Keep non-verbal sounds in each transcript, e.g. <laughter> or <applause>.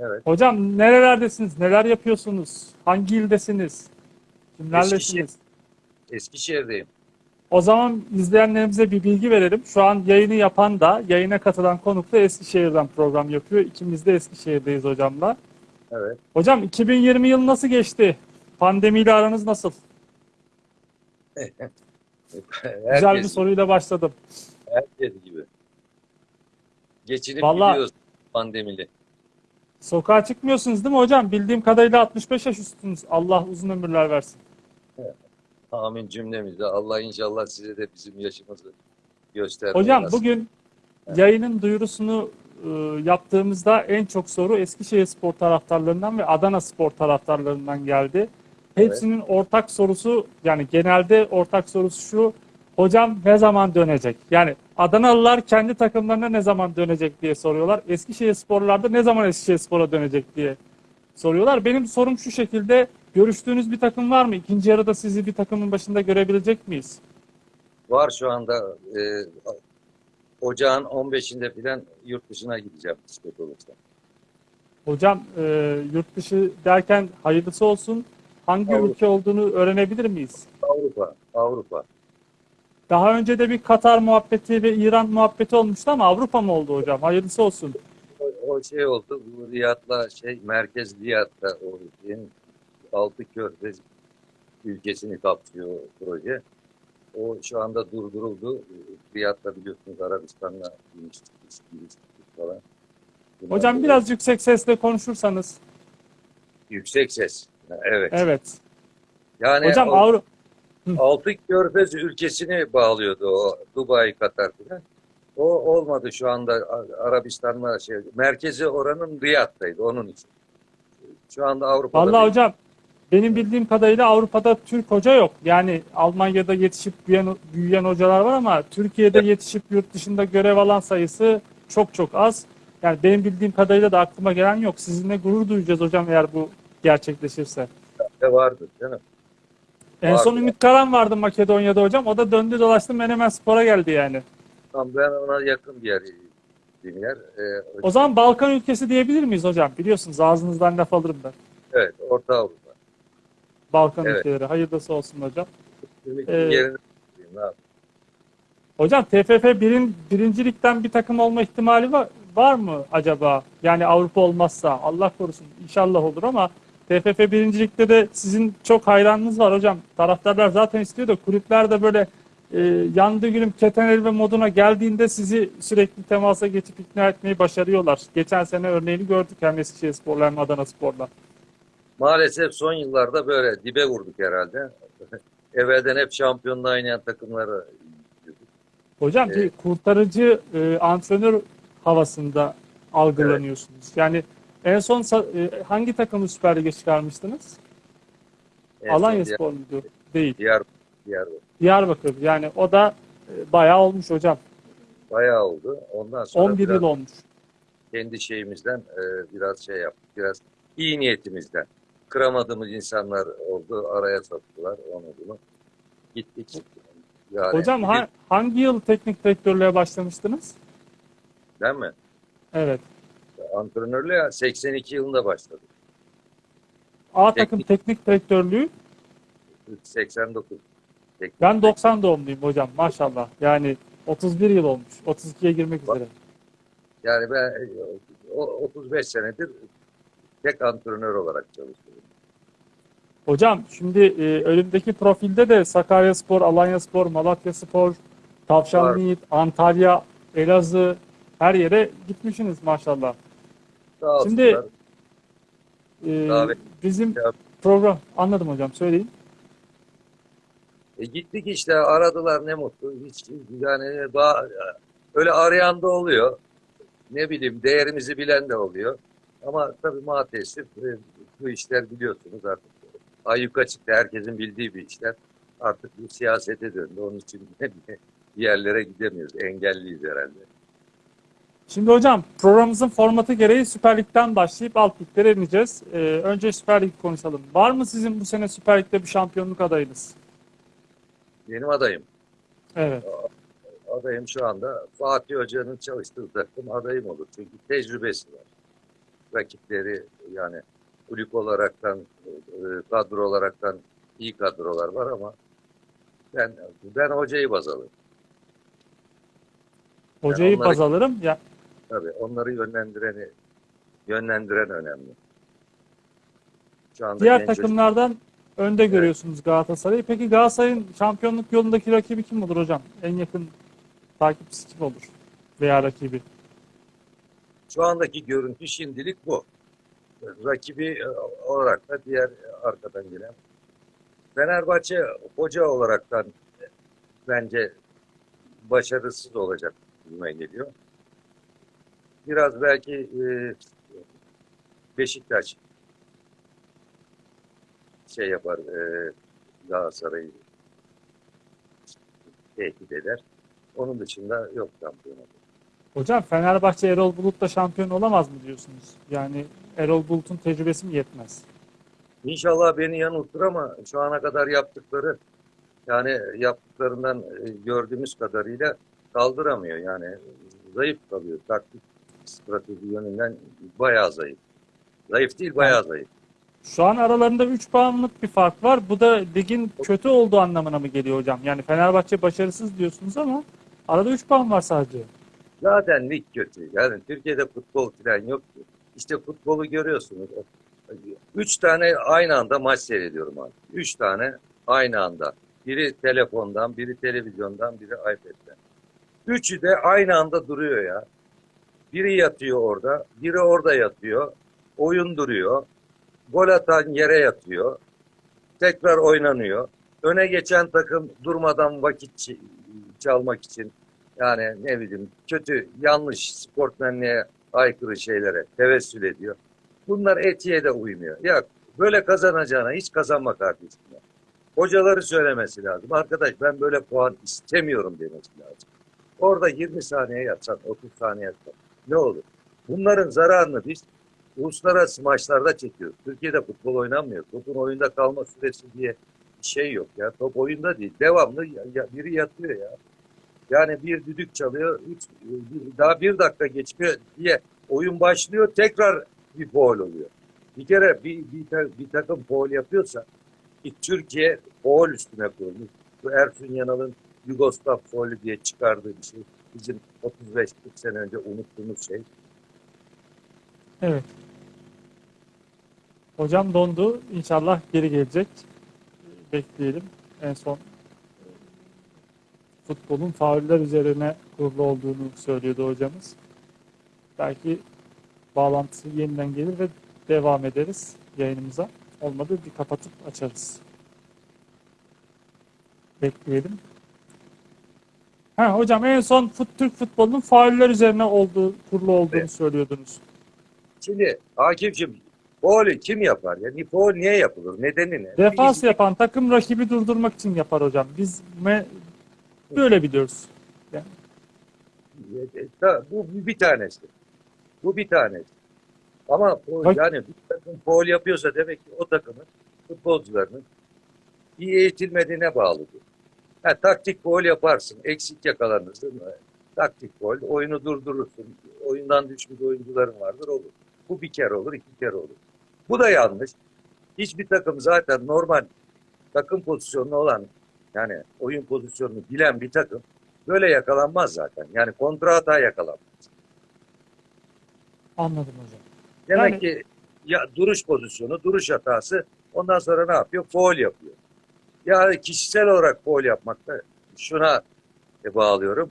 Evet. Hocam nerelerdesiniz? Neler yapıyorsunuz? Hangi ildesiniz? Kimlerlesiniz? Eskişehir. Eskişehir'deyim. O zaman izleyenlerimize bir bilgi verelim. Şu an yayını yapan da, yayına katılan konuk da Eskişehir'den program yapıyor. İkimiz de Eskişehir'deyiz hocamla. Evet. Hocam 2020 yılı nasıl geçti? Pandemiyle aranız nasıl? <laughs> Güzel bir Herkes, soruyla başladım. herkes gibi. Geçinip Vallahi- gidiyoruz pandemili. Sokağa çıkmıyorsunuz değil mi hocam? Bildiğim kadarıyla 65 yaş üstünüz. Allah uzun ömürler versin. Amin cümlemizde. Allah inşallah size de bizim yaşımızı göstermeyi Hocam nasip- bugün yayının duyurusunu e, yaptığımızda en çok soru Eskişehir Spor taraftarlarından ve Adana Spor taraftarlarından geldi. Hepsinin ortak sorusu yani genelde ortak sorusu şu. Hocam ne zaman dönecek? Yani Adanalılar kendi takımlarına ne zaman dönecek diye soruyorlar. Eskişehir Sporlar da ne zaman Eskişehir Spor'a dönecek diye soruyorlar. Benim sorum şu şekilde. Görüştüğünüz bir takım var mı? İkinci yarıda sizi bir takımın başında görebilecek miyiz? Var şu anda e, ocağın 15'inde falan yurt dışına gideceğim kısmet olursa. Hocam e, yurt dışı derken hayırlısı olsun. Hangi Avrupa. ülke olduğunu öğrenebilir miyiz? Avrupa, Avrupa. Daha önce de bir Katar muhabbeti ve İran muhabbeti olmuştu ama Avrupa mı oldu hocam? Hayırlısı olsun. O, o şey oldu, bu Riyad'la şey, merkez Riyad'da o şeyin altı körfez ülkesini kapsıyor proje. O şu anda durduruldu. Riyad'da biliyorsunuz Arabistan'la ilişki falan. Bunlar Hocam böyle biraz yüksek sesle konuşursanız. yüksek ses. Evet. Evet. Yani Hocam o Avrupa altı körfez ülkesini bağlıyordu o Dubai, Katar falan. O olmadı şu anda Arabistan'la şey. Merkezi oranın Riyad'daydı onun için. Şu anda Avrupa'da Vallahi bir- hocam benim bildiğim kadarıyla Avrupa'da Türk hoca yok. Yani Almanya'da yetişip büyüyen, büyüyen hocalar var ama Türkiye'de yetişip yurt dışında görev alan sayısı çok çok az. Yani benim bildiğim kadarıyla da aklıma gelen yok. Sizinle gurur duyacağız hocam eğer bu gerçekleşirse. de vardı değil mi? En Var son ya. Ümit Karan vardı Makedonya'da hocam. O da döndü dolaştı Menemen Spor'a geldi yani. Tam ben ona yakın bir yer bir yer. Ee, O zaman Balkan ülkesi diyebilir miyiz hocam? Biliyorsunuz ağzınızdan laf alırım ben. evet Orta Avrupa. Balkan Evet. ülkeleri. Hayırlısı olsun hocam. Ümit'in Ee, yerine ne yapayım? Hocam TFF birin, birincilikten bir takım olma ihtimali var, var mı acaba? Yani Avrupa olmazsa Allah korusun inşallah olur ama TFF birincilikte de sizin çok hayranınız var hocam. Taraftarlar zaten istiyor da kulüpler de böyle e, yandı gülüm keten ve moduna geldiğinde sizi sürekli temasa geçip ikna etmeyi başarıyorlar. Geçen sene örneğini gördük hem Eskişehir Spor'la hem Adana Spor'la. Maalesef son yıllarda böyle dibe vurduk herhalde. <laughs> Evvelden hep şampiyonluğa oynayan takımları. Hocam bir kurtarıcı e, antrenör havasında algılanıyorsunuz. Yani en son e, hangi takımı Süper Lig'e çıkarmıştınız? Son Alanya Spor muydu? Değil. Diğer, diğer Diyarbakır. Yani o da e, bayağı olmuş hocam. bayağı oldu. Ondan sonra 11 biraz yıl olmuş. kendi şeyimizden e, biraz şey yaptık. Biraz iyi niyetimizden. Kıramadığımız insanlar oldu. Araya soktular. Onu bunu. Gittik. Yani Hocam ha- hangi yıl teknik direktörlüğe başlamıştınız? Değil mi? Evet. Antrenörlüğe 82 yılında başladık. A takım teknik direktörlüğü 89. Teknik ben 90 doğumluyum hocam maşallah. Yani 31 yıl olmuş. 32'ye girmek üzere. Yani ben e, o- 35 senedir tek antrenör olarak çalışıyorum. Hocam şimdi e, önümdeki profilde de Sakaryaspor, Alanyaspor, Malatyaspor, Tavşanlı Var. Yiğit, Antalya, Elazığ her yere gitmişsiniz maşallah. Sağ Şimdi-. E, Davet- bizim Ya- program anladım hocam söyleyin. E gittik işte aradılar ne mutlu. Hiç yani ba- öyle arayan da oluyor. Ne bileyim değerimizi bilen de oluyor. Ama tabii maalesef e, bu işler biliyorsunuz artık. Ayyuka çıktı. Herkesin bildiği bir işler. Artık bu siyasete döndü. Onun için <laughs> bir yerlere gidemiyoruz. Engelliyiz herhalde. Şimdi hocam programımızın formatı gereği Süper Lig'den başlayıp alt liglere ineceğiz. E, önce Süper Lig konuşalım. Var mı sizin bu sene Süper Lig'de bir şampiyonluk adayınız? Benim adayım. Evet. Adayım şu anda Fatih Hoca'nın çalıştığı takım adayım olur. Çünkü tecrübesi var. rakipleri yani kulüp olaraktan, e, kadro olaraktan iyi kadrolar var ama ben ben hocayı baz alırım. Hocayı onları- baz alırım. Ya, Tabii onları yönlendireni yönlendiren önemli. Şu anda diğer genç takımlardan önde görüyorsunuz Galatasaray'ı. Peki Galatasaray'ın şampiyonluk yolundaki rakibi kim olur hocam? En yakın takipçisi kim olur? Veya rakibi? Şu andaki görüntü şimdilik bu. Rakibi e, olarak da diğer arkadan gelen. Fenerbahçe hoca olaraktan e, bence başarısız olacak gibime geliyor. Biraz belki e, Beşiktaş şey yapar e, Galatasaray'ı tehdit eder. Onun dışında yok şampiyon olur. Hocam Fenerbahçe Erol Bulut'la şampiyon olamaz mı diyorsunuz? Yani Erol Bulut'un tecrübesi mi yetmez? İnşallah beni yanıltır ama şu ana kadar yaptıkları yani yaptıklarından e, gördüğümüz kadarıyla kaldıramıyor. Yani zayıf kalıyor. Taktik strateji yönünden bayağı zayıf. Zayıf değil bayağı zayıf. Şu an aralarında 3 puanlık bir fark var. Bu da ligin kötü olduğu anlamına mı geliyor hocam? Yani Fenerbahçe başarısız diyorsunuz ama arada 3 puan var sadece. Zaten lig kötü. Yani Türkiye'de futbol falan yok ki. İşte futbolu görüyorsunuz. Üç tane aynı anda maç seyrediyorum abi. Üç tane aynı anda. Biri telefondan, biri televizyondan, biri iPad'den. Üçü de aynı anda duruyor ya. Biri yatıyor orada, biri orada yatıyor. Oyun duruyor. Gol atan yere yatıyor. Tekrar oynanıyor. Öne geçen takım durmadan vakit çalmak için yani ne bileyim kötü, yanlış sportmenliğe aykırı şeylere tevessül ediyor. Bunlar etiğe de uymuyor. Ya böyle kazanacağına hiç kazanma kardeşim. Hocaları söylemesi lazım. Arkadaş ben böyle puan istemiyorum demesi lazım. Orada 20 saniye yatsan, 30 saniye yatsan ne olur? Bunların zararını biz uluslararası maçlarda çekiyoruz. Türkiye'de futbol oynanmıyor. Topun oyunda kalma süresi diye bir şey yok ya. Top oyunda değil. Devamlı ya- ya- biri yatıyor ya. Yani bir düdük çalıyor, üç, daha bir dakika geçmiyor diye oyun başlıyor, tekrar bir foul oluyor. Bir kere bir, bir, bir takım foul yapıyorsa ki Türkiye foul üstüne kurulmuş. Bu Ersun Yanal'ın Yugoslav foulü diye çıkardığı bir şey. Bizim 35-40 sene önce unuttuğumuz şey. Evet. Hocam dondu. İnşallah geri gelecek. Bekleyelim. En son e, futbolun fauller üzerine kurulu olduğunu söylüyordu hocamız. Belki bağlantısı yeniden gelir ve devam ederiz yayınımıza. Olmadı bir kapatıp açarız. Bekleyelim. Ha, hocam en son fut, Türk futbolunun fauller üzerine olduğu, kurulu olduğunu Evet. söylüyordunuz. Şimdi Akif'cim foulü kim yapar? Yani foul niye yapılır? Nedeni ne? Defans yapan takım rakibi durdurmak için yapar hocam. Biz me- böyle biliyoruz. E, Ta- Bu bir tanesi. Bu bir tanesi. Ama Bak- yani bir takım foul yapıyorsa demek ki o takımın futbolcularının iyi eğitilmediğine bağlıdır. Ha, taktik foul yaparsın, eksik yakalanırsın. Taktik foul, oyunu durdurursun. Oyundan düşmüş oyuncuların vardır olur. Bu bir kere olur, iki kere olur. Bu da yanlış. Hiçbir takım zaten normal takım pozisyonlu olan yani oyun pozisyonunu bilen bir takım böyle yakalanmaz zaten. Yani kontra hata yakalanmaz. Anladım hocam. Demek Yani- ki ya duruş pozisyonu, duruş hatası ondan sonra ne yapıyor? Foul yapıyor. Ya kişisel olarak foul yapmakta şuna e, bağlıyorum.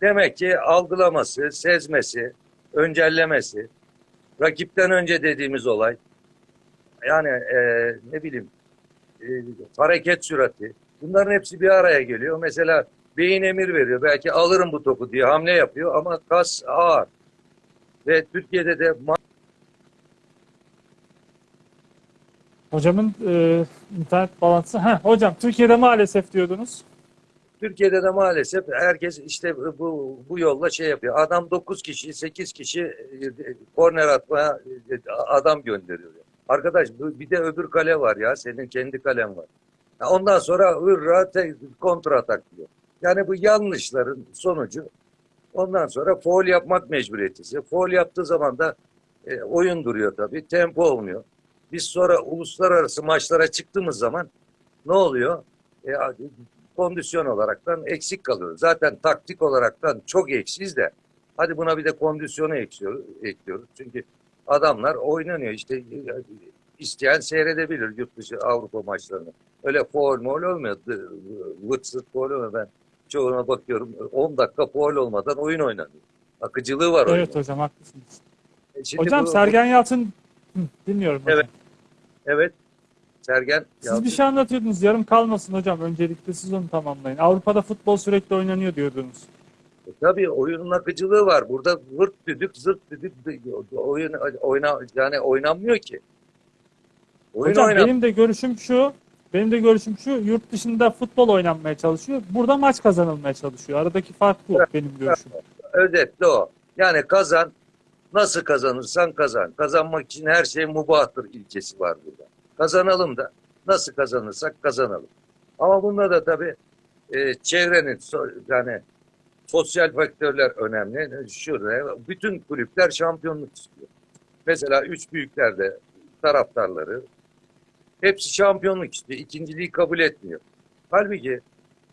Demek ki algılaması, sezmesi, öncellemesi, rakipten önce dediğimiz olay, yani e, ne bileyim e, hareket sürati, bunların hepsi bir araya geliyor. Mesela beyin emir veriyor. Belki alırım bu topu diye hamle yapıyor ama kas ağır. Ve Türkiye'de de Hocamın e, internet bağlantısı. Heh, hocam Türkiye'de maalesef diyordunuz. Türkiye'de de maalesef herkes işte bu bu yolla şey yapıyor. Adam 9 kişi, 8 kişi e, korner atmaya e, adam gönderiyor. Arkadaş bir de öbür kale var ya. Senin kendi kalen var. Ondan sonra hırra kontra atak diyor. Yani bu yanlışların sonucu ondan sonra foul yapmak mecburiyetisi. Foul yaptığı zaman da E, oyun duruyor tabii. Tempo olmuyor. Biz sonra uluslararası maçlara çıktığımız zaman ne oluyor? E, kondisyon olaraktan eksik kalıyoruz. Zaten taktik olaraktan çok eksiyiz de hadi buna bir de kondisyonu ekliyoruz. ekliyoruz. Çünkü adamlar oynanıyor işte isteyen seyredebilir yurt dışı Avrupa maçlarını. Öyle foul mol olmuyor. Vırt zırt foul olmuyor. Ben çoğuna bakıyorum 10 dakika foul olmadan oyun oynanıyor. Akıcılığı var. Evet hocam haklısınız. E şimdi Hocam bu- Sergen Yalçın dinliyorum hocam. Evet. Sergen. Siz Yalçın. bir şey anlatıyordunuz. Yarım kalmasın hocam. Öncelikle siz onu tamamlayın. Avrupa'da futbol sürekli oynanıyor diyordunuz. E, Tabii oyunun akıcılığı var. Burada vırt düdük zırt düdük oyun oyna yani oynanmıyor ki. Oyun Hocam oynan. benim de görüşüm şu. Benim de görüşüm şu. Yurt dışında futbol oynanmaya çalışıyor. Burada maç kazanılmaya çalışıyor. Aradaki fark bu benim görüşüm. Özetle o. Yani kazan nasıl kazanırsan kazan. Kazanmak için her şey mubahtır ilkesi var burada. Kazanalım da nasıl kazanırsak kazanalım. Ama bunda da tabii e, çevrenin yani sosyal faktörler önemli. Şurada bütün kulüpler şampiyonluk istiyor. Mesela üç büyüklerde taraftarları hepsi şampiyonluk istiyor. İkinciliği kabul etmiyor. Halbuki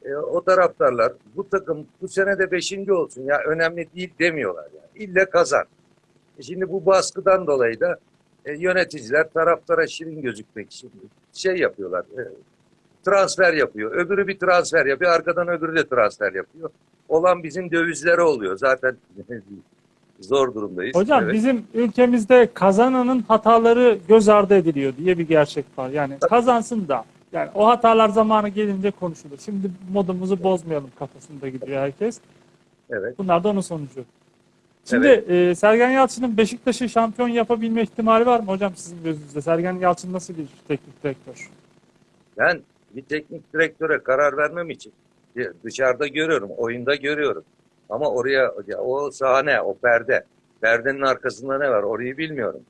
e, o taraftarlar bu takım bu sene de beşinci olsun ya önemli değil demiyorlar yani. İlle kazan. E şimdi bu baskıdan dolayı da e, yöneticiler taraftara şirin gözükmek için şey yapıyorlar. e, transfer yapıyor. Öbürü bir transfer yapıyor. Arkadan öbürü de transfer yapıyor. Olan bizim dövizlere oluyor. Zaten <laughs> zor durumdayız. Hocam Evet. bizim ülkemizde kazananın hataları göz ardı ediliyor diye bir gerçek var. Yani kazansın da yani o hatalar zamanı gelince konuşulur. Şimdi modumuzu bozmayalım kafasında gidiyor herkes. Evet. Bunlar da onun sonucu. Şimdi e, Sergen Yalçın'ın Beşiktaş'ı şampiyon yapabilme ihtimali var mı hocam sizin gözünüzde? Sergen Yalçın nasıl bir teknik direktör? Ben bir teknik direktöre karar vermem için dışarıda görüyorum, oyunda görüyorum. Ama oraya ya o sahne, o perde. Perdenin arkasında ne var orayı bilmiyorum.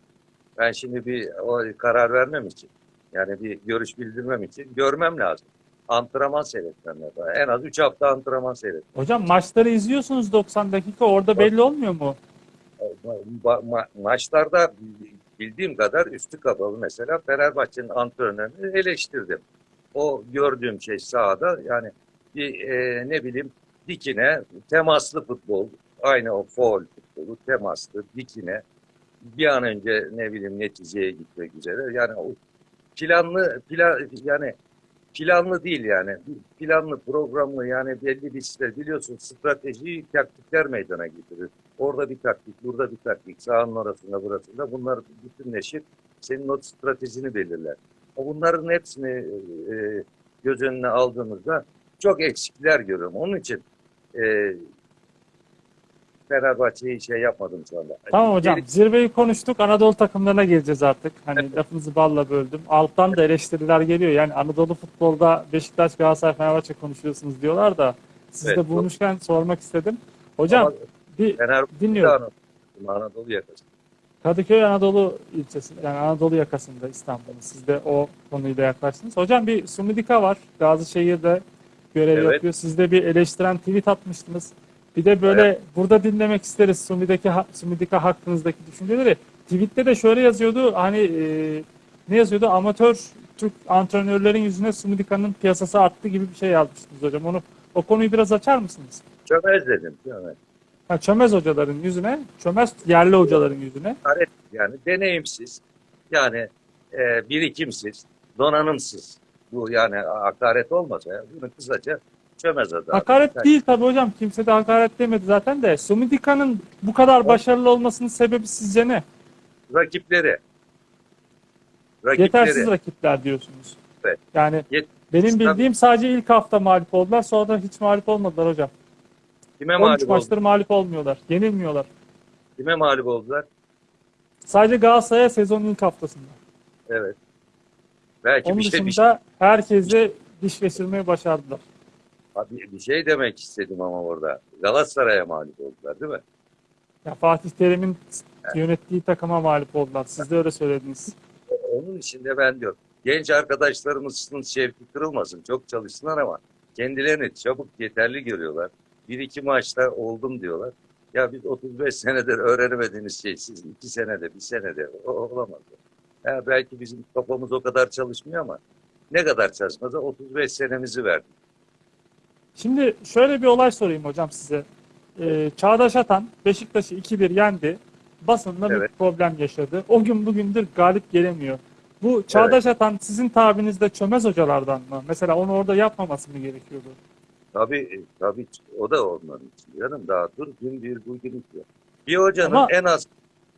Ben şimdi bir o karar vermem için yani bir görüş bildirmem için görmem lazım. Antrenman seyretmem lazım. En az 3 hafta antrenman seyret. Hocam maçları izliyorsunuz 90 dakika orada belli olmuyor mu? Ma- ma- maçlarda bildiğim kadar üstü kapalı mesela Fenerbahçe'nin antrenörünü eleştirdim. O gördüğüm şey sahada yani bir e, ne bileyim dikine temaslı futbol aynı o foul futbolu temaslı dikine bir an önce ne bileyim neticeye gitmek üzere yani o planlı plan yani planlı değil yani planlı programlı yani belli bir işte biliyorsun strateji taktikler meydana getirir. Orada bir taktik, burada bir taktik, sahanın orasında, burasında. Bunlar bütünleşir. Senin o stratejini belirler. Bunların hepsini e, göz önüne aldığımızda çok eksikler görüyorum. Onun için e, Fenerbahçe'yi şey yapmadım şu anda. Tamam hocam zirveyi konuştuk Anadolu takımlarına geleceğiz artık. Hani lafınızı balla böldüm. Alttan da eleştiriler geliyor. Yani Anadolu futbolda Beşiktaş, Galatasaray, Fenerbahçe konuşuyorsunuz diyorlar da siz Evet, de bu- bulmuşken sormak istedim. Hocam Ama bir dinliyorum. Anadolu, Anadolu yakası. Kadıköy Anadolu ilçesi yani Anadolu yakasında İstanbul'un. Siz de o konuyla yaklaştınız. Hocam bir Sumidika var. Gazişehir'de görev Evet. yapıyor. Siz de bir eleştiren tweet atmıştınız. Bir de böyle burada dinlemek isteriz Sumidika, Sumidika hakkınızdaki düşünceleri. Tweette de şöyle yazıyordu. Hani e, ne yazıyordu? Amatör Türk antrenörlerin yüzüne Sumidika'nın piyasası arttı gibi bir şey yazmıştınız hocam. Onu o konuyu biraz açar mısınız? Çömez dedim. Çömez. Ha, çömez hocaların yüzüne, çömez yerli hocaların yüzüne. Yani deneyimsiz, yani e, birikimsiz, donanımsız. Bu yani hakaret olmasa ya, bunu kısaca çömez adam. Hakaret Yani değil tabii hocam. Kimse de hakaret demedi zaten de. Sumidika'nın bu kadar başarılı olmasının sebebi sizce ne? Rakipleri. Rakipleri. Yetersiz rakipler diyorsunuz. Evet. Yani Yet- benim bildiğim sadece ilk hafta mağlup oldular. Sonra da hiç mağlup olmadılar hocam. Kime 13 mağlup, oldu? maçtır mağlup olmuyorlar. Yenilmiyorlar. Kime mağlup oldular? Sadece Galatasaray'a sezonun ilk haftasında. Evet. Belki Onun bir şey, bir, dışında herkese diş geçirmeyi başardılar. Bir, bir şey demek istedim ama orada. Galatasaray'a mağlup oldular değil mi? Ya Fatih Terim'in yönettiği takıma mağlup oldular. Siz de öyle söylediniz. Onun için de ben diyorum. Genç arkadaşlarımızın şevki kırılmasın. Çok çalışsınlar ama kendilerini çabuk yeterli görüyorlar. Bir iki maçta oldum diyorlar. Ya biz 35 senedir öğrenemediğiniz şey siz 2 senede, bir senede o, olamaz. Ya belki bizim kafamız o kadar çalışmıyor ama ne kadar çalışmasa 35 senemizi verdik. Şimdi şöyle bir olay sorayım hocam size. Ee, Çağdaş Atan Beşiktaş'ı 2-1 yendi. Basında bir Evet. problem yaşadı. O gün bugündür galip gelemiyor. Bu Çağdaş Atan sizin tabinizde çömez hocalardan mı? Mesela onu orada yapmaması mı gerekiyordu? Tabii, tabii o da onların için. Canım daha dur gün bir bugün iki. Bir hocanın Ama- en az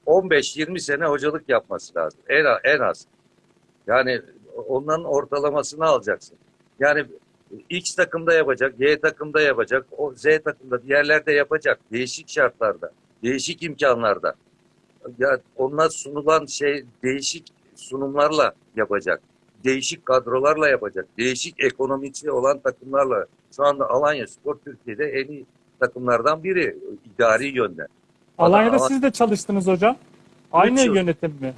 15-20 sene hocalık yapması lazım. En, en az. Yani onların ortalamasını alacaksın. Yani X takımda yapacak, Y takımda yapacak, o Z takımda bir yerlerde yapacak. Değişik şartlarda, değişik imkanlarda. Ya onlar sunulan şey değişik sunumlarla yapacak. Değişik kadrolarla yapacak. Değişik ekonomisi olan takımlarla. Şu anda Alanya Spor Türkiye'de en iyi takımlardan biri idari yönden. Alanya'da ama- siz de çalıştınız hocam. Aynı yıl. yönetim mi?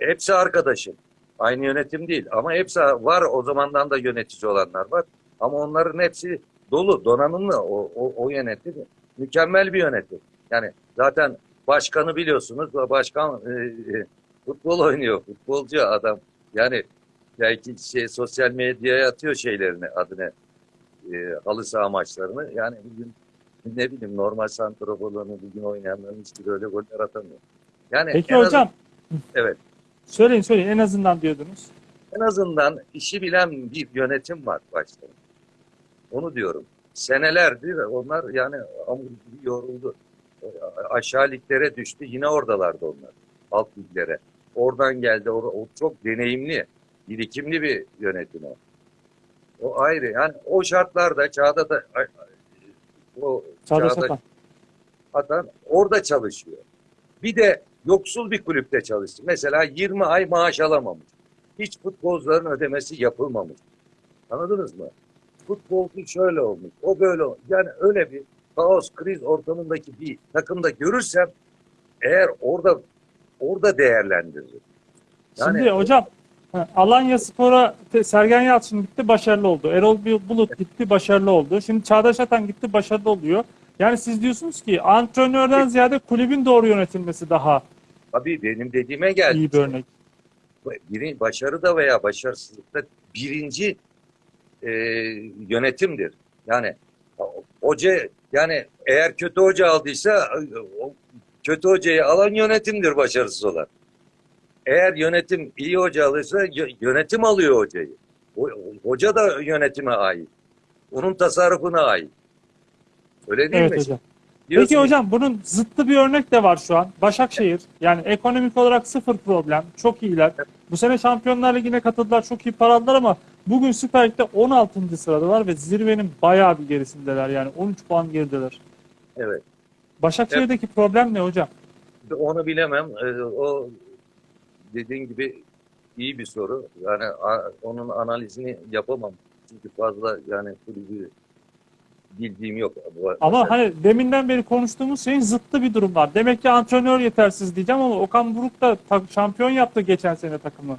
Hepsi arkadaşım. Aynı yönetim değil ama hepsi var o zamandan da yönetici olanlar var. Ama onların hepsi dolu, donanımlı o, o, o yönetim. Mükemmel bir yönetim. Yani zaten başkanı biliyorsunuz. Başkan e, e, futbol oynuyor. Futbolcu adam. Yani belki şey sosyal medyaya atıyor şeylerini adını e, halı saha maçlarını. Yani bugün ne bileyim normal santraforlarını bugün oynayanların hiçbiri öyle goller atamıyor. Yani Peki en az- hocam. Evet. Söyleyin söyleyin en azından diyordunuz. En azından işi bilen bir yönetim var başta. Onu diyorum. Senelerdir onlar yani gibi yoruldu. Aşağı liglere düştü. Yine oradalardı onlar. Alt liglere. Oradan geldi. O, o çok deneyimli, birikimli bir yönetim o. O ayrı. Yani o şartlarda çağda da o Çağdaş çağda Atan. atan orada çalışıyor. Bir de yoksul bir kulüpte çalıştı. Mesela 20 ay maaş alamamış. Hiç futbolcuların ödemesi yapılmamış. Anladınız mı? Futbolcu şöyle olmuş, o böyle olmuş. Yani öyle bir kaos, kriz ortamındaki bir takımda görürsem eğer orada orada değerlendiririm. Yani- Şimdi hocam Alanya Spor'a Sergen Yalçın gitti başarılı oldu. Erol Bulut gitti başarılı oldu. Şimdi Çağdaş Atan gitti başarılı oluyor. Yani siz diyorsunuz ki antrenörden ziyade kulübün doğru yönetilmesi daha Tabii benim dediğime geldi. iyi bir örnek. biri, başarıda veya başarısızlıkta birinci e, yönetimdir. Yani hoca yani eğer kötü hoca aldıysa o kötü hocayı alan yönetimdir başarısız olan. Eğer yönetim iyi hoca alırsa yö- yönetim alıyor hocayı. Hoca da yönetime ait. Onun tasarrufuna ait. Öyle değil Evet mi? hocam. Diyorsun Peki hocam bunun zıttı bir örnek de var şu an. Başakşehir yani ekonomik olarak sıfır problem. Çok iyiler. Bu sene Şampiyonlar Ligi'ne katıldılar. Çok iyi para aldılar ama bugün Süper Lig'de 16. sıradalar ve zirvenin bayağı bir gerisindeler. Yani 13 puan gerideler. Evet. Başakşehir'deki problem ne hocam? Onu bilemem. Ee, O dediğin gibi iyi bir soru. Yani onun analizini yapamam. Çünkü fazla yani kulübü bildiğim yok. Bu- Ama mesela- hani deminden beri konuştuğumuz şeyin zıttı bir durum var. Demek ki antrenör yetersiz diyeceğim ama Okan Buruk da şampiyon yaptı geçen sene takımı.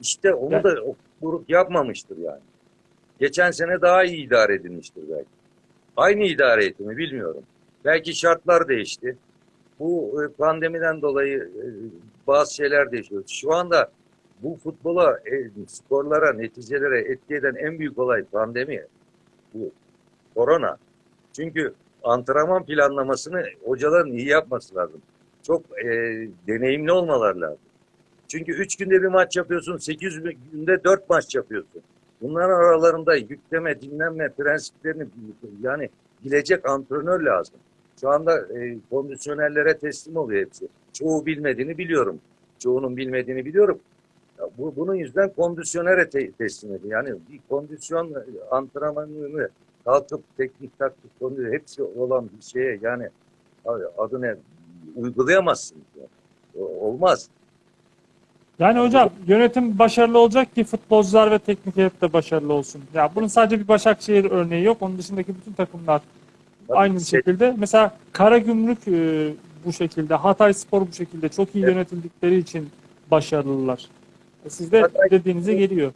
işte onu Yani- da grup yapmamıştır yani. Geçen sene daha iyi idare edilmiştir belki. Aynı idare etti mi bilmiyorum. Belki şartlar değişti. Bu e, pandemiden dolayı e, bazı şeyler değişiyor. Şu anda bu futbola, e, sporlara, neticelere etki eden en büyük olay pandemi. Bu korona. Çünkü antrenman planlamasını hocaların iyi yapması lazım. Çok e, deneyimli olmaları lazım. Çünkü 3 günde bir maç yapıyorsun, 8 günde 4 maç yapıyorsun. Bunların aralarında yükleme, dinlenme prensiplerini yani bilecek antrenör lazım. Şu anda e, kondisyonerlere teslim oluyor hepsi. Çoğu bilmediğini biliyorum. Çoğunun bilmediğini biliyorum. Ya bu, bunun yüzden kondisyonere te- teslim ediyor. Yani bir kondisyon e, antrenmanını kalkıp teknik taktik konu hepsi olan bir şeye yani abi adı ne uygulayamazsın. Yani. Olmaz. Yani hocam yönetim başarılı olacak ki futbolcular ve teknik heyet de başarılı olsun. Ya bunun sadece bir Başakşehir örneği yok. Onun dışındaki bütün takımlar Tabii aynı şey- şekilde. Mesela Karagümrük e, bu şekilde, Hatay Spor bu şekilde çok iyi Evet. yönetildikleri için başarılılar. E Siz de Hatay- dediğinize geliyor.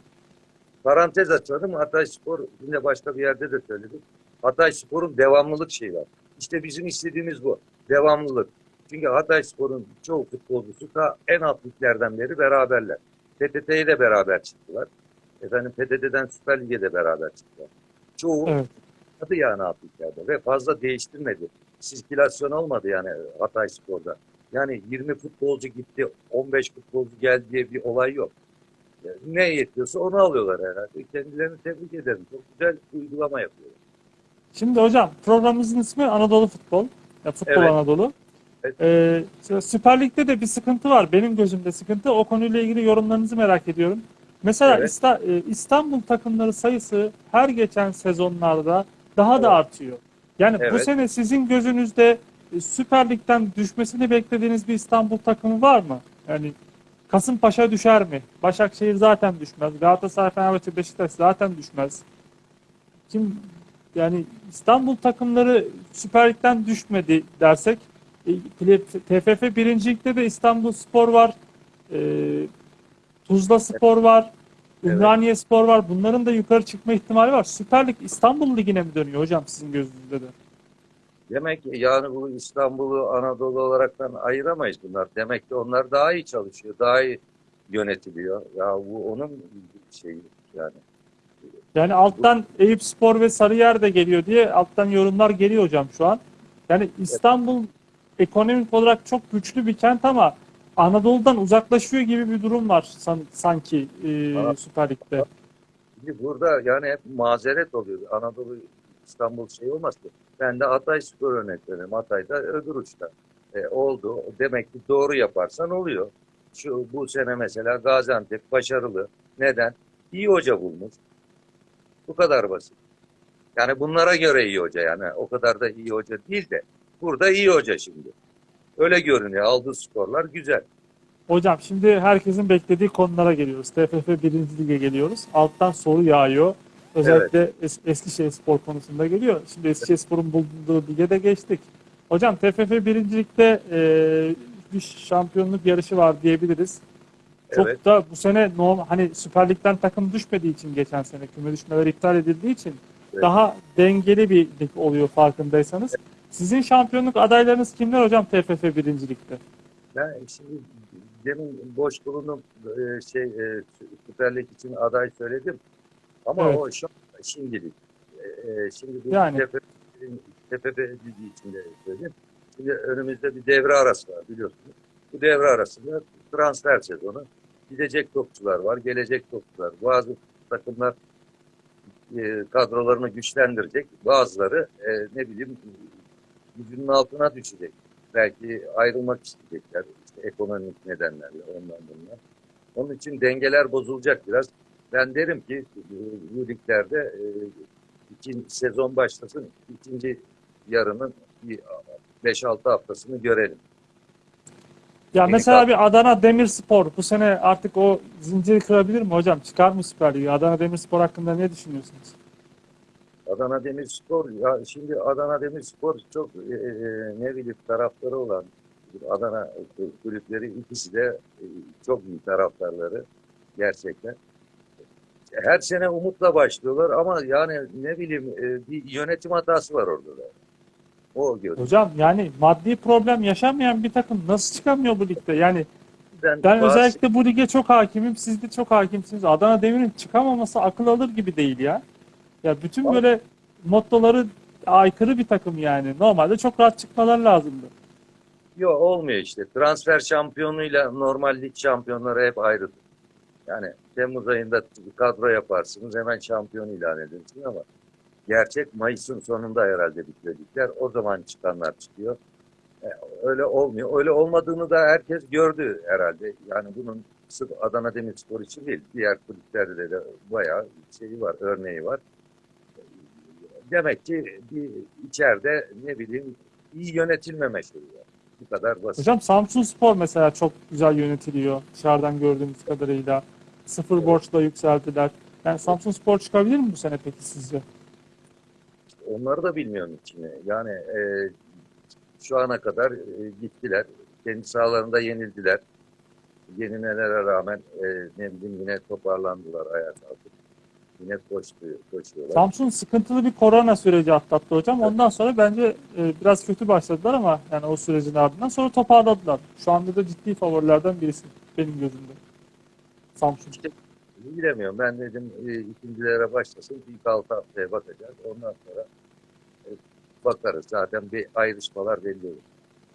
Parantez açalım. Hatay Spor yine başka bir yerde de söyledik. Hatay Spor'un devamlılık şeyi var. İşte bizim istediğimiz bu. Devamlılık. Çünkü Hatayspor'un çoğu futbolcusu da en alt liglerden beri beraberler. PTT'ye de beraber çıktılar. Efendim PTT'den Süper Lig'e de beraber çıktılar. Çoğu Evet. adı yani alt liglerde ve fazla değiştirmedi. Sirkülasyon olmadı yani Hatayspor'da. Yani 20 futbolcu gitti, 15 futbolcu geldi diye bir olay yok. Yani ne yetiyorsa onu alıyorlar herhalde. Kendilerini tebrik ederim. Çok güzel uygulama yapıyorlar. Şimdi hocam programımızın ismi Anadolu Futbol. Ya, Futbol Evet. Anadolu. Evet. Ee, Süper Lig'de de bir sıkıntı var. Benim gözümde sıkıntı. O konuyla ilgili yorumlarınızı merak ediyorum. Mesela Evet. İsta- e, İstanbul takımları sayısı her geçen sezonlarda daha da Evet. artıyor. Yani bu Evet. sene sizin gözünüzde e, Süper Lig'den düşmesini beklediğiniz bir İstanbul takımı var mı? Yani Kasımpaşa düşer mi? Başakşehir zaten düşmez. Galatasaray, Fenerbahçe, Beşiktaş zaten düşmez. Kim yani İstanbul takımları Süper Lig'den düşmedi dersek e, TFF birincilikte de İstanbul Spor var. e, Tuzla Spor var. Evet. Ümraniye Spor var. Bunların da yukarı çıkma ihtimali var. Süper Lig İstanbul Ligi'ne mi dönüyor hocam sizin gözünüzde de? Demek ki yani bu İstanbul'u Anadolu olaraktan ayıramayız bunlar. Demek ki onlar daha iyi çalışıyor, daha iyi yönetiliyor. Ya bu onun şeyi yani. Yani alttan Eyüp Spor ve Sarıyer de geliyor diye alttan yorumlar geliyor hocam şu an. Yani İstanbul ekonomik olarak çok güçlü bir kent ama Anadolu'dan uzaklaşıyor gibi bir durum var san- sanki e, Aa. Süper Lig'de. Burada yani hep mazeret oluyor. Anadolu İstanbul şey olmaz ki. Ben de Hatay Spor örnek veriyorum. Hatay'da öbür uçta. E, oldu. Demek ki doğru yaparsan oluyor. Şu bu sene mesela Gaziantep başarılı. Neden? İyi hoca bulmuş. Bu kadar basit. Yani bunlara göre iyi hoca yani. O kadar da iyi hoca değil de. Burada iyi hoca şimdi. Öyle görünüyor. Aldığı skorlar güzel. Hocam şimdi herkesin beklediği konulara geliyoruz. TFF 1. Lig'e geliyoruz. Alttan soru yağıyor. Özellikle es- Eskişehir Spor konusunda geliyor. Şimdi Eskişehir Spor'un bulunduğu lige de geçtik. Hocam TFF 1. Lig'de e, bir şampiyonluk yarışı var diyebiliriz. Çok Evet. da bu sene normal hani Süper Lig'den takım düşmediği için geçen sene küme düşmeler iptal edildiği için Evet. daha dengeli bir lig oluyor farkındaysanız. Sizin şampiyonluk adaylarınız kimler hocam TFF 1. Lig'de? Ben şimdi demin boş bulunup şey Süper Lig için aday söyledim. Ama Evet. o şu şimdilik. E, e, şimdi bu Yani. TFF, TFF Ligi içinde söyleyeyim. Şimdi önümüzde bir devre arası var biliyorsunuz. Bu devre arasında transfer sezonu. Gidecek topçular var, gelecek topçular. Bazı takımlar e, kadrolarını güçlendirecek. Bazıları e, ne bileyim gücünün altına düşecek belki ayrılmak isteyecekler işte ekonomik nedenlerle ondan bundan. Onun için dengeler bozulacak biraz. Ben derim ki e, bu liglerde e, ikinci sezon başlasın, ikinci yarının bir 5-6 haftasını görelim. Ya Yeni mesela bir Adana Demirspor bu sene artık o zinciri kırabilir mi hocam? Çıkar mı Süper Lig'e? Adana Demirspor hakkında ne düşünüyorsunuz? Adana Demirspor, ya şimdi Adana Demirspor çok e, e, ne bileyim taraftarı olan Adana kulüpleri ikisi de e, çok iyi taraftarları gerçekten. Her sene umutla başlıyorlar ama yani ne bileyim e, bir yönetim hatası var orada da. O görüyorum. Hocam yani maddi problem yaşamayan bir takım nasıl çıkamıyor bu ligde? Yani Ben, ben bazı- özellikle bu lige çok hakimim. Siz de çok hakimsiniz. Adana Demir'in çıkamaması akıl alır gibi değil ya. Ya bütün Abi- böyle mottoları aykırı bir takım yani. Normalde çok rahat çıkmalar lazımdı. Yok olmuyor işte. Transfer şampiyonuyla normal lig şampiyonları hep ayrıdır. Yani Temmuz ayında kadro yaparsınız hemen şampiyon ilan edersiniz ama gerçek Mayıs'ın sonunda herhalde bitiyor ligler. O zaman çıkanlar çıkıyor. E, Öyle olmuyor. Öyle olmadığını da herkes gördü herhalde. Yani bunun sırf Adana Demirspor için değil. Diğer kulüplerde de bayağı şeyi var, örneği var. Demek ki bir içeride ne bileyim iyi yönetilmeme şeyi. Bu kadar basit. Hocam Samsun Spor mesela çok güzel yönetiliyor dışarıdan gördüğümüz kadarıyla. Sıfır Evet. borçla yükseldiler. Yani Samsun Spor çıkabilir mi bu sene peki sizce? Onları da bilmiyorum içine. Yani e, şu ana kadar e, gittiler. Kendi sahalarında yenildiler. Yenilmelere rağmen e, ne bileyim yine toparlandılar ayağa kalkıp. Yine koştu, koşuyorlar. Samsun sıkıntılı bir korona süreci atlattı hocam. Ondan sonra bence e, biraz kötü başladılar ama yani o sürecin ardından sonra toparladılar. Şu anda da ciddi favorilerden birisi benim gözümde. Samsun. Bilemiyorum. Ben dedim e, ikincilere başlasın. İlk altı haftaya bakacağız. Ondan sonra e, bakarız. Zaten bir ayrışmalar belli olur.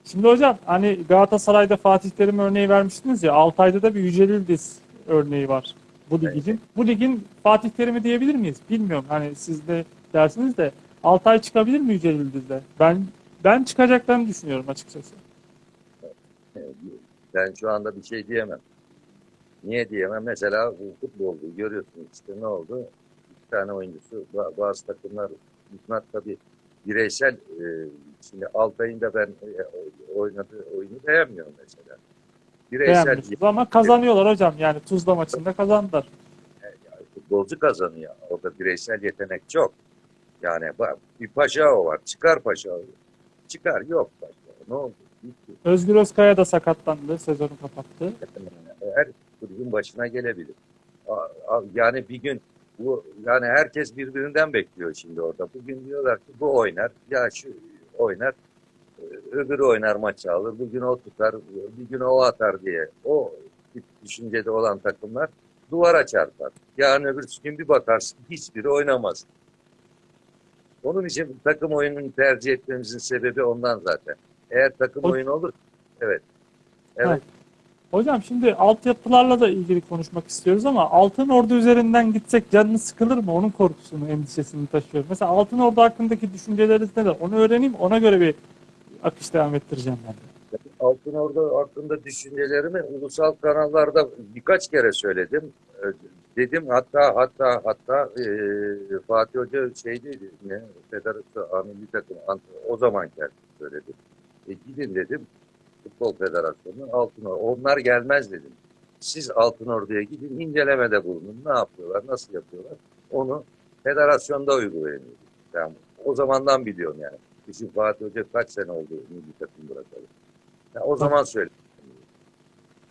Şimdi hocam hani Galatasaray'da Fatih Terim örneği vermiştiniz ya Altay'da da bir Yücel Yıldız örneği var bu ligin. Bu ligin Fatih Terim'i diyebilir miyiz? Bilmiyorum. Hani siz de dersiniz de Altay çıkabilir mi Yücel Yıldız'da? Ben ben çıkacaklarını düşünüyorum açıkçası. Ben şu anda bir şey diyemem. Niye diyemem? Mesela bu futbolda görüyorsunuz işte ne oldu? İki tane oyuncusu ba- bazı takımlar bunlar tabii bireysel e, şimdi Altay'ın da ben e, oynadığı oyunu beğenmiyorum mesela. Bireysel Beğenmiyorsunuz ama kazanıyorlar hocam. Yani Tuzla maçında kazandılar. futbolcu kazanıyor. Orada bireysel yetenek çok. Yani bir Paşao var. Çıkar Paşao. Çıkar. Yok Paşao. Ne oldu? Bitti. Özgür Özkaya da sakatlandı. Sezonu kapattı. Her kulübün başına gelebilir. Yani bir gün bu yani herkes birbirinden bekliyor şimdi orada. Bugün diyorlar ki bu oynar. Ya şu oynar. Öbürü oynar maçı alır. Bugün o tutar. Bir gün o atar diye. O tip düşüncede olan takımlar duvara çarpar. Yarın öbür gün bir bakarsın hiçbiri oynamaz. Onun için takım oyununu tercih etmemizin sebebi ondan zaten. Eğer takım oyunu olur evet. Evet. Ha. Hocam şimdi altyapılarla da ilgili konuşmak istiyoruz ama Altın Ordu üzerinden gitsek canınız sıkılır mı? Onun korkusunu, endişesini taşıyorum. Mesela Altın Ordu hakkındaki düşünceleriniz neler? Onu öğreneyim, ona göre bir akış devam ettireceğim ben de. Altın Ordu hakkında düşüncelerimi ulusal kanallarda birkaç kere söyledim. Ee, Dedim hatta hatta hatta e, Fatih Hoca şeydeydi ne Federasyon Amilli Takım o zaman geldi söyledi. E, gidin dedim Futbol Federasyonu'nun Altın Ordu. Onlar gelmez dedim. Siz Altın Ordu'ya gidin incelemede bulunun. Ne yapıyorlar, nasıl yapıyorlar? Onu federasyonda uygulayın. Yani o zamandan biliyorum yani. Bizim Fatih Hoca kaç sene oldu milli takım bırakalı. Ya o zaman söyledim.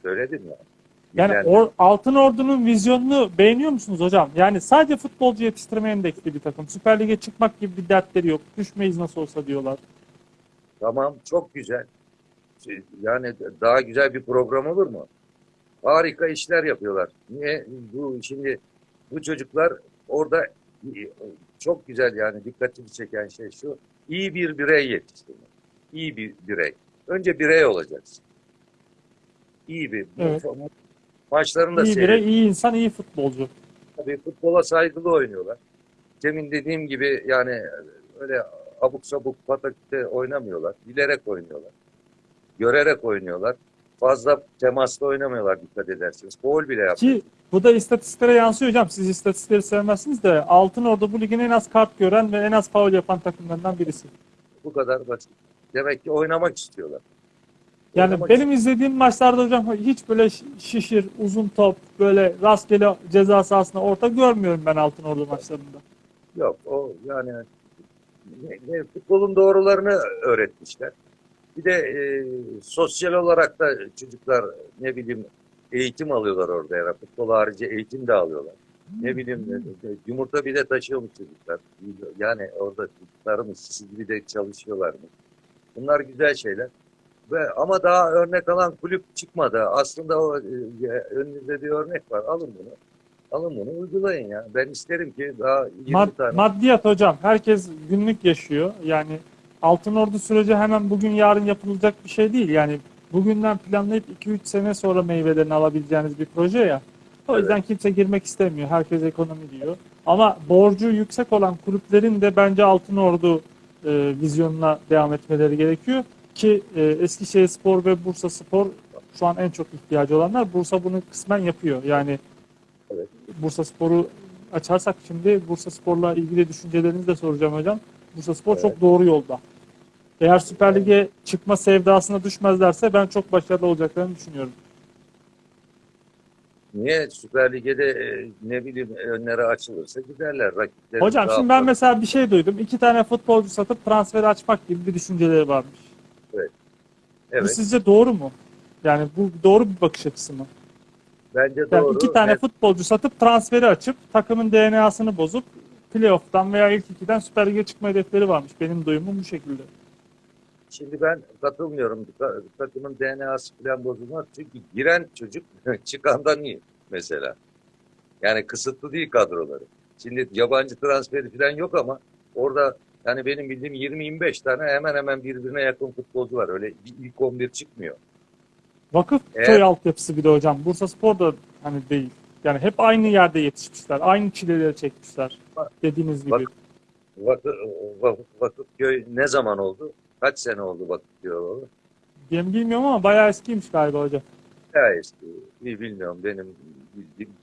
Söyledim ya. Yani Yani or- Altın Ordu'nun vizyonunu beğeniyor musunuz hocam? Yani sadece futbolcu yetiştirme endeksli bir takım. Süper Lig'e çıkmak gibi bir dertleri yok. Düşmeyiz nasıl olsa diyorlar. tamam çok güzel. Şey, Yani daha güzel bir program olur mu? Harika işler yapıyorlar. Niye? Bu şimdi bu çocuklar orada çok güzel yani dikkatimi çeken şey şu. iyi bir birey yetiştirmek. İyi bir birey. Önce birey olacaksın. İyi bir Evet. maçlarını da İyi birey, iyi insan, iyi futbolcu. Tabii futbola saygılı oynuyorlar. Demin dediğim gibi yani öyle abuk sabuk pataküte oynamıyorlar. Bilerek oynuyorlar. Görerek oynuyorlar. Fazla temasla oynamıyorlar dikkat ederseniz. Gol bile yapıyor. Ki bu da istatistiklere yansıyor hocam. Siz istatistikleri sevmezsiniz de Altın Ordu bu ligin en az kart gören ve en az faul yapan takımlarından birisi. Bu kadar basit. Demek ki oynamak istiyorlar. Yani Oynamak benim izlediğim maçlarda hocam hiç böyle şi- şişir, uzun top, böyle rastgele ceza sahasına orta görmüyorum ben Altın Ordu maçlarında. Yok o yani futbolun doğrularını öğretmişler. Bir de e, sosyal olarak da çocuklar ne bileyim eğitim alıyorlar orada yani futbol harici eğitim de alıyorlar. Ne bileyim e, e, yumurta bile taşıyormuş çocuklar. Yani orada çocuklarımız siz gibi de çalışıyorlar mı? Bunlar güzel şeyler. Ve ama daha örnek alan kulüp çıkmadı. Aslında o e, önünüzde bir örnek var. Alın bunu. Alın bunu uygulayın ya. Ben isterim ki daha 20 Mad- tane maddiyat hocam. Herkes günlük yaşıyor. Yani Altın Ordu süreci hemen bugün yarın yapılacak bir şey değil. Yani bugünden planlayıp 2-3 sene sonra meyvelerini alabileceğiniz bir proje ya. O yüzden kimse girmek istemiyor. Herkes ekonomi diyor. Ama borcu yüksek olan kulüplerin de bence Altın Ordu e, vizyonuna devam etmeleri gerekiyor. Ki e, Eskişehir Spor ve Bursa Spor şu an en çok ihtiyacı olanlar. Bursa bunu kısmen yapıyor. Yani Evet. Bursa Spor'u açarsak şimdi Bursa Spor'la ilgili düşüncelerinizi de soracağım hocam. Bursa Spor çok doğru yolda. Eğer Süper Lig'e çıkma sevdasına düşmezlerse ben çok başarılı olacaklarını düşünüyorum. Niye Süper Lig'de de e, ne bileyim önleri açılırsa giderler. Rakipleri Hocam şimdi ben mesela bir şey duydum. İki tane futbolcu satıp transferi açmak gibi bir düşünceleri varmış. Bu Evet. sizce doğru mu? Yani bu doğru bir bakış açısı mı? Bence Yani doğru. iki tane Evet, futbolcu satıp transferi açıp takımın DNA'sını bozup playoff'tan veya ilk ikiden Süper Lig'e çıkma hedefleri varmış. Benim duyumum bu şekilde. Şimdi ben katılmıyorum. Ta- Takımın DNA'sı falan bozulmaz. Çünkü giren çocuk <laughs> çıkandan iyi mesela. Yani kısıtlı değil kadroları. Şimdi yabancı transferi falan yok ama orada yani benim bildiğim 20-25 tane hemen hemen birbirine yakın futbolcu var. Öyle ilk 11 çıkmıyor. Vakıf Eğer- köy altyapısı bir de hocam. Bursa Spor da hani değil. Yani hep aynı yerde yetişmişler. Aynı çileleri çekmişler. Dediğiniz gibi. Bak- Vakıf, vakıf, Vakıfköy ne zaman oldu? Kaç sene oldu Vakıfköy oldu? Ben bilmiyorum ama bayağı eskiymiş galiba hocam. Ya eski. Bir bilmiyorum benim bildiğim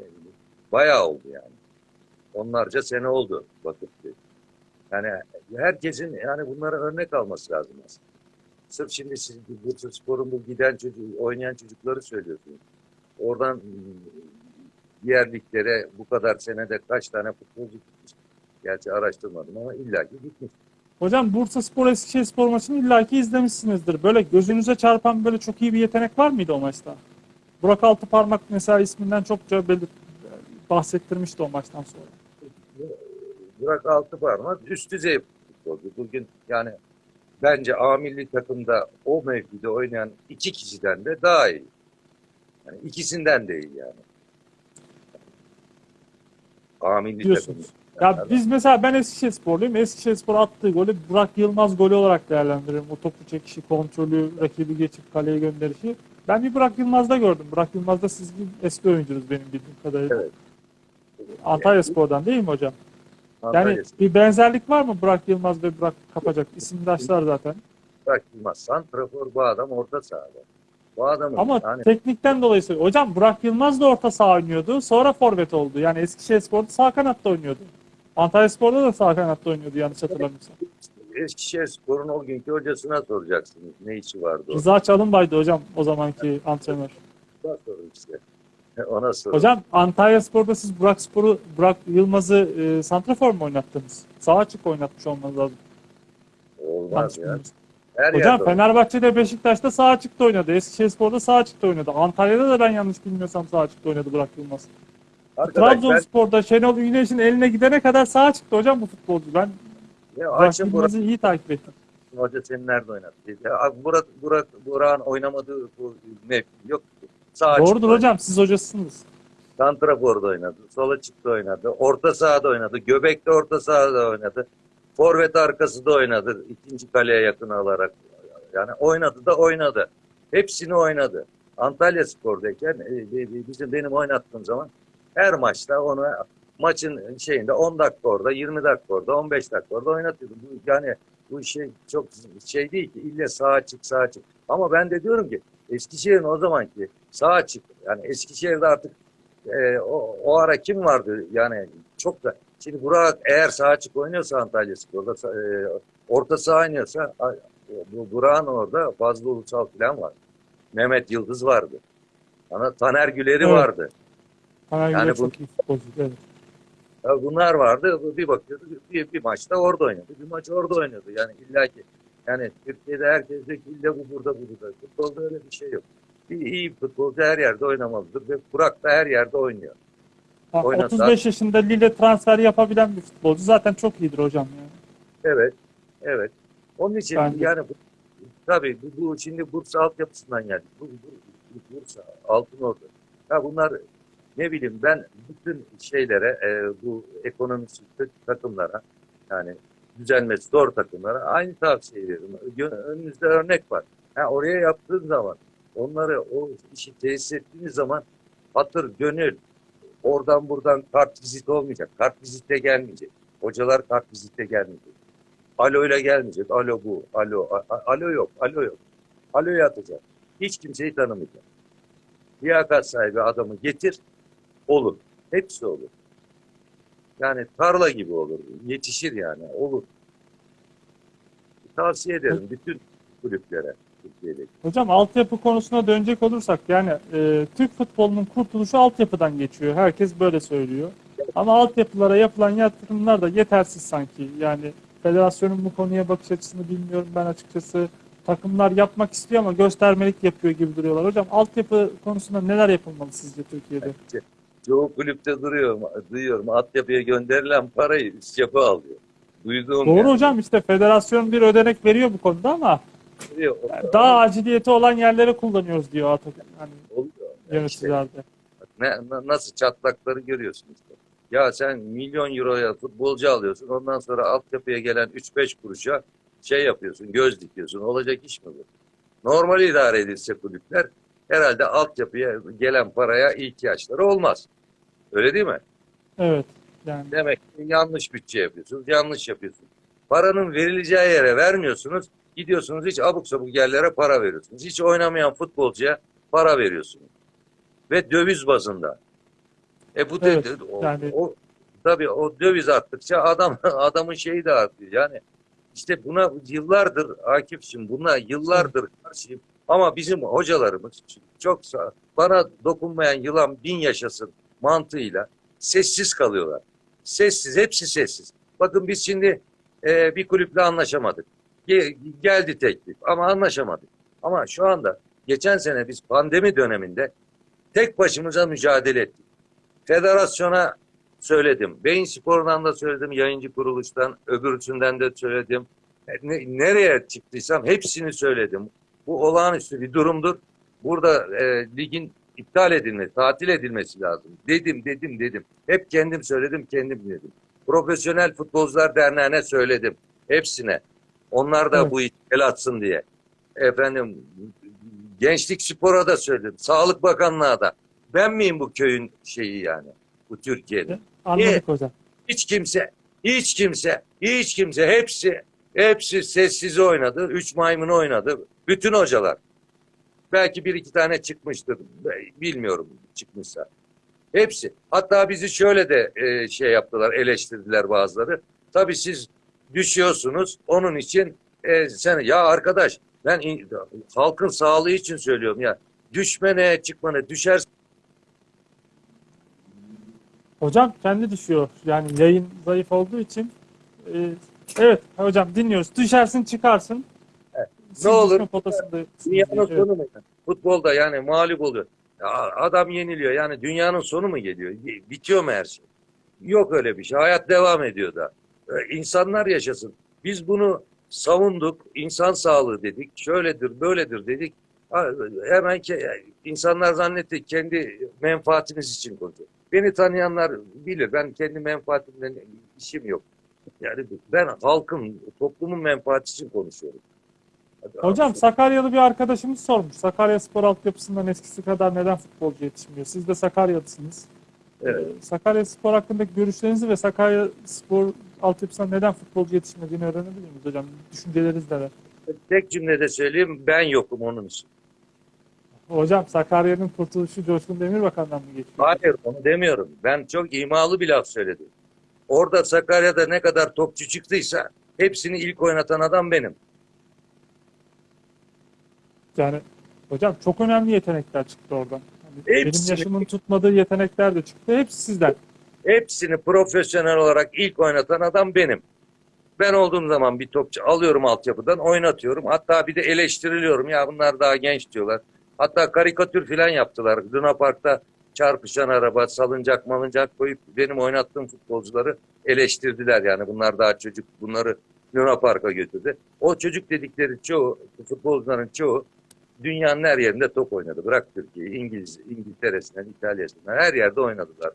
yani bayağı oldu yani. Onlarca sene oldu Vakıfköy. Yani herkesin yani bunlara örnek alması lazım aslında. Sırf şimdi siz Bursa Spor'un bu giden çocuk, oynayan çocukları söylüyorsunuz. Oradan diğer liglere bu kadar senede kaç tane futbolcu gitmiş. Gerçi araştırmadım ama illaki gitmiş. Hocam Bursa Spor Eskişehir Spor maçını illaki izlemişsinizdir. Böyle gözünüze çarpan böyle çok iyi bir yetenek var mıydı o maçta? Burak Altıparmak mesela isminden çokça belir bahsettirmişti o maçtan sonra. Burak Altıparmak üst düzey futbolcu. Bugün yani bence A milli takımda o mevkide oynayan iki kişiden de daha iyi. Yani ikisinden de iyi yani. A milli Diyorsunuz. Ya biz mesela ben Eskişehir Sporluyum. Eskişehir Spor attığı golü Burak Yılmaz golü olarak değerlendiririm. O topu çekişi, kontrolü, rakibi geçip kaleye gönderişi. Ben bir Burak Yılmaz'da gördüm. Burak Yılmaz da siz gibi eski oyuncunuz benim bildiğim kadarıyla. Evet. Antalya Spor'dan değil mi hocam? Yani Antalya bir benzerlik var mı Burak Yılmaz ve Burak Kapacak? İsimdaşlar zaten. Spor Yılmaz. Santrafor bu adam orta sahada. Bu adamın Ama yani teknikten dolayı söylüyorum. Hocam Burak Yılmaz da orta saha oynuyordu. Sonra forvet oldu. Yani Eskişehir Spor'da sağ kanatta oynuyordu. Antalya Spor'da da sağ kanatta oynuyordu yanlış hatırlamıyorsam. Eskişehir Spor'un o günkü hocasına soracaksınız. Ne işi vardı o? Rıza Çalınbay'dı hocam o zamanki antrenör. Ona sorun işte. <laughs> Ona sorun. Hocam Antalya Spor'da siz Burak Spor'u, Burak Yılmaz'ı e, santrafor mu oynattınız? Sağ açık oynatmış olmanız lazım. Olmaz ya. Her Hocam Fenerbahçe'de Beşiktaş'ta sağ açıkta oynadı. Eskişehir Spor'da sağ açıkta oynadı. Antalya'da da ben yanlış bilmiyorsam sağ açıkta oynadı Burak Yılmaz. Arkadaş ben Trabzonspor'da Şenol Güneş'in eline gidene kadar sağ çıktı hocam bu futbolcu. Ben ya açın Burak iyi takip ettim. Hoca seni nerede oynattı? Ya, Burak, Burak, Burak'ın oynamadığı bu mevki yok. Sağ açıkta Doğrudur oynadı. hocam siz hocasısınız. Santrafor'da oynadı. Sola çıktı oynadı. Orta sahada oynadı. Göbek'te orta sahada oynadı. Forvet arkası da oynadı. ikinci kaleye yakın alarak. Yani oynadı da oynadı. Hepsini oynadı. Antalya Spor'dayken e, e, bizim benim oynattığım zaman her maçta onu maçın şeyinde 10 dakika orada, 20 dakika orada, 15 dakika orada oynatıyordum. Yani bu şey çok şey değil ki ille sağ açık sağ açık. Ama ben de diyorum ki Eskişehir'in o zamanki sağ açık yani Eskişehir'de artık e, o, o ara kim vardı yani çok da şimdi Burak eğer sağ açık oynuyorsa Antalya Spor'da e, orta saha oynuyorsa bu Burak'ın orada Fazlı Ulusal falan var. Mehmet Yıldız vardı. Ana Taner Güler'i Evet. vardı. Bana Yani göre bu- çok iyi. Evet. Ya bunlar vardı. Bir bakıyordu bir, bir maçta orada oynadı. Bir maç orada oynadı. Yani illaki yani Türkiye'de herkes ki illa bu burada bu burada. Futbolda öyle bir şey yok. Bir iyi futbolcu her yerde oynamalıdır ve Burak da her yerde oynuyor. Ha, Oynasa- 35 yaşında Lille transfer yapabilen bir futbolcu zaten çok iyidir hocam. Yani. Evet. Evet. Onun için Bence. yani bu, tabii bu, bu şimdi Bursa altyapısından geldik. Bu, bu, bu Bursa, Altınordu. Ya bunlar ne bileyim ben bütün şeylere e, bu ekonomisi takımlara yani düzelmesi zor takımlara aynı tavsiye veriyorum. Önünüzde örnek var. Ha, oraya yaptığın zaman onları o işi tesis ettiğiniz zaman hatır, gönül oradan buradan kart vizit olmayacak. Kart vizitle gelmeyecek. Hocalar kart vizitle gelmeyecek. Alo ile gelmeyecek. Alo bu, alo, alo yok, alo yok. Aloyu atacak. Hiç kimseyi tanımayacak. Liyakat sahibi adamı getir, olur. Hepsi olur. Yani tarla gibi olur. Yetişir yani, olur. Tavsiye ederim bütün kulüplere Türkiye'deki. Hocam altyapı konusuna dönecek olursak yani e, Türk futbolunun kurtuluşu altyapıdan geçiyor. Herkes böyle söylüyor. Ama altyapılara yapılan yatırımlar da yetersiz sanki. Yani federasyonun bu konuya bakış açısını bilmiyorum ben açıkçası. takımlar yapmak istiyor ama göstermelik yapıyor gibi duruyorlar. Hocam altyapı konusunda neler yapılmalı sizce Türkiye'de? Çoğu kulüpte duruyorum, duyuyorum. Altyapıya gönderilen parayı üst yapı alıyor. Duyduğum Doğru yani. hocam işte federasyon bir ödenek veriyor bu konuda ama Duruyor. yani daha aciliyeti olan yerlere kullanıyoruz diyor artık hani Oluyor. Yani işte yöneticilerde. ne, na- nasıl çatlakları görüyorsun işte. Ya sen milyon euroya futbolcu alıyorsun. Ondan sonra altyapıya gelen 3-5 kuruşa şey yapıyorsun, göz dikiyorsun. Olacak iş mi bu? Normal idare edilse kulüpler herhalde altyapıya gelen paraya ihtiyaçları olmaz. Öyle değil mi? Evet. Yani Demek ki yanlış bütçe yapıyorsunuz, yanlış yapıyorsunuz. Paranın verileceği yere vermiyorsunuz, gidiyorsunuz hiç abuk sabuk yerlere para veriyorsunuz. Hiç oynamayan futbolcuya para veriyorsunuz. Ve döviz bazında. E bu Evet, de, o, yani- o- tabii o döviz arttıkça adam <laughs> adamın şeyi de artıyor. Yani işte buna yıllardır Akif'cim buna yıllardır karşıyım. Ama bizim hocalarımız çok sağ, bana dokunmayan yılan bin yaşasın mantığıyla sessiz kalıyorlar. Sessiz, hepsi sessiz. Bakın biz şimdi e, bir kulüple anlaşamadık. Ge- geldi teklif ama anlaşamadık. Ama şu anda geçen sene biz pandemi döneminde tek başımıza mücadele ettik. Federasyona söyledim. Beyin Spor'dan da söyledim. Yayıncı kuruluştan, öbürsünden de söyledim. E, Ne- nereye çıktıysam hepsini söyledim. Bu olağanüstü bir durumdur. Burada e, ligin iptal edilmesi, tatil edilmesi lazım. Dedim, dedim, dedim. Hep kendim söyledim, kendim dedim. Profesyonel Futbolcular Derneği'ne söyledim. Hepsine. Onlar da Evet. bu işe el atsın diye. Efendim, Gençlik Spor'a da söyledim. Sağlık Bakanlığı'na da. Ben miyim bu köyün şeyi yani? Bu Türkiye'de. anladık hocam. Hiç kimse, hiç kimse, hiç kimse hepsi, hepsi sessiz oynadı. Üç maymun oynadı. Bütün hocalar. Belki bir iki tane çıkmıştır. Bilmiyorum çıkmışsa. Hepsi. Hatta bizi şöyle de e, şey yaptılar, eleştirdiler bazıları. Tabii siz düşüyorsunuz. Onun için e, sen ya arkadaş ben in- halkın sağlığı için söylüyorum ya. Düşme ne çıkma ne düşer Hocam kendi düşüyor. Yani yayın zayıf olduğu için. e, evet hocam dinliyoruz. Düşersin çıkarsın. Siz Ne olur, Dünyanın. Evet. sonu mu? Futbolda yani mağlup oluyor. Ya adam yeniliyor. Yani dünyanın sonu mu geliyor? Bitiyor mu her şey? Yok öyle bir şey. Hayat devam ediyor da. Ee, İnsanlar yaşasın. Biz bunu savunduk. İnsan sağlığı dedik. Şöyledir, böyledir dedik. Hemen insanlar zannetti kendi menfaatiniz için konuşuyor. Beni tanıyanlar bilir. Ben kendi menfaatimden işim yok. Yani ben halkın, toplumun menfaati için konuşuyorum. Hocam Sakaryalı bir arkadaşımız sormuş. Sakarya spor altyapısından eskisi kadar neden futbolcu yetişmiyor? Siz de Sakaryalısınız. Evet. Ee, Sakarya spor hakkındaki görüşlerinizi ve Sakarya spor altyapısından neden futbolcu yetişmediğini öğrenebilir miyiz hocam? Düşünceleriniz neler? Tek cümlede söyleyeyim ben yokum onun için. Hocam Sakarya'nın kurtuluşu Coşkun Demirbakan'dan mı geçiyor? Hayır onu demiyorum. Ben çok imalı bir laf söyledim. Orada Sakarya'da ne kadar topçu çıktıysa hepsini ilk oynatan adam benim. Yani hocam çok önemli yetenekler çıktı oradan. Hani benim yaşımın tutmadığı yetenekler de çıktı. Hepsi sizden. Hepsini profesyonel olarak ilk oynatan adam benim. Ben olduğum zaman bir topçu alıyorum altyapıdan oynatıyorum. Hatta bir de eleştiriliyorum. Ya bunlar daha genç diyorlar. Hatta karikatür falan yaptılar. Luna Park'ta çarpışan araba, salıncak malıncak koyup benim oynattığım futbolcuları eleştirdiler. Yani bunlar daha çocuk. Bunları Luna Park'a götürdü. O çocuk dedikleri çoğu, futbolcuların çoğu dünyanın her yerinde top oynadı. Bırak Türkiye'yi, İngiliz, İngiltere'sinden, İtalya'sından her yerde oynadılar.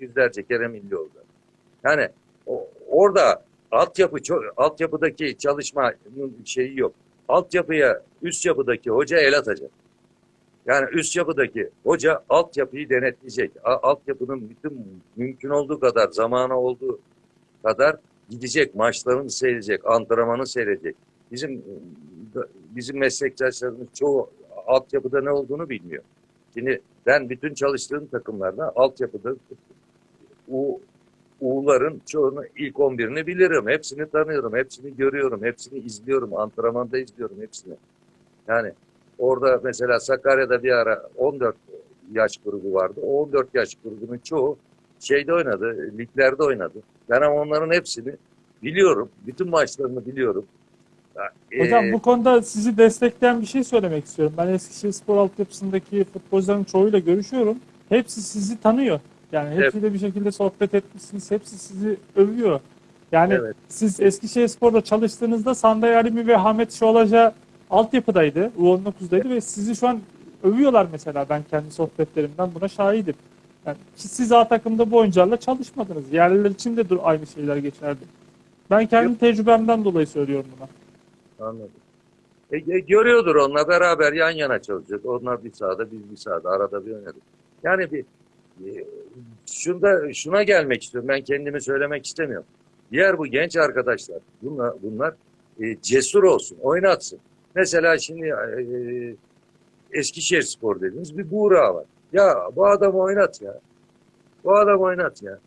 Yüzlerce kere milli oldu. Yani o- orada altyapı altyapıdaki çalışmanın şeyi yok. Altyapıya üst yapıdaki hoca el atacak. Yani üst yapıdaki hoca altyapıyı denetleyecek. Altyapının bütün mümkün olduğu kadar zamanı olduğu kadar gidecek, maçlarını seyredecek, antrenmanı seyredecek. Bizim bizim meslektaşlarımız çoğu altyapıda ne olduğunu bilmiyor. Şimdi ben bütün çalıştığım takımlarda altyapıda U, U'ların çoğunu ilk 11'ini bilirim. Hepsini tanıyorum, hepsini görüyorum, hepsini izliyorum. Antrenmanda izliyorum hepsini. Yani orada mesela Sakarya'da bir ara 14 yaş grubu vardı. O 14 yaş grubunun çoğu şeyde oynadı, liglerde oynadı. Ben ama onların hepsini biliyorum. Bütün maçlarını biliyorum. Hocam Ee, bu konuda sizi destekleyen bir şey söylemek istiyorum. Ben Eskişehir Spor altyapısındaki futbolcuların çoğuyla görüşüyorum. Hepsi sizi tanıyor. Yani hepsiyle bir şekilde sohbet etmişsiniz. Hepsi sizi övüyor. Yani Evet. siz Eskişehir Spor'da çalıştığınızda Sanday Alimi ve Ahmet Şolaja altyapıdaydı. U19'daydı ve sizi şu an övüyorlar mesela. Ben kendi sohbetlerimden buna şahidim. Yani ki siz A takımda bu oyuncularla çalışmadınız. Yerliler için de dur- aynı şeyler geçerli. Ben kendi Yok. tecrübemden dolayı söylüyorum buna. Anladım. E, e, görüyordur onunla beraber yan yana çalışacak. Onlar bir sahada biz bir sahada arada bir oynadık. Yani bir e, şunda şuna gelmek istiyorum. Ben kendimi söylemek istemiyorum. Diğer bu genç arkadaşlar bunlar bunlar e, cesur olsun, oynatsın. Mesela şimdi e, Eskişehir Spor dediğiniz bir Buğra var. Ya bu adamı oynat ya. Bu adamı oynat ya.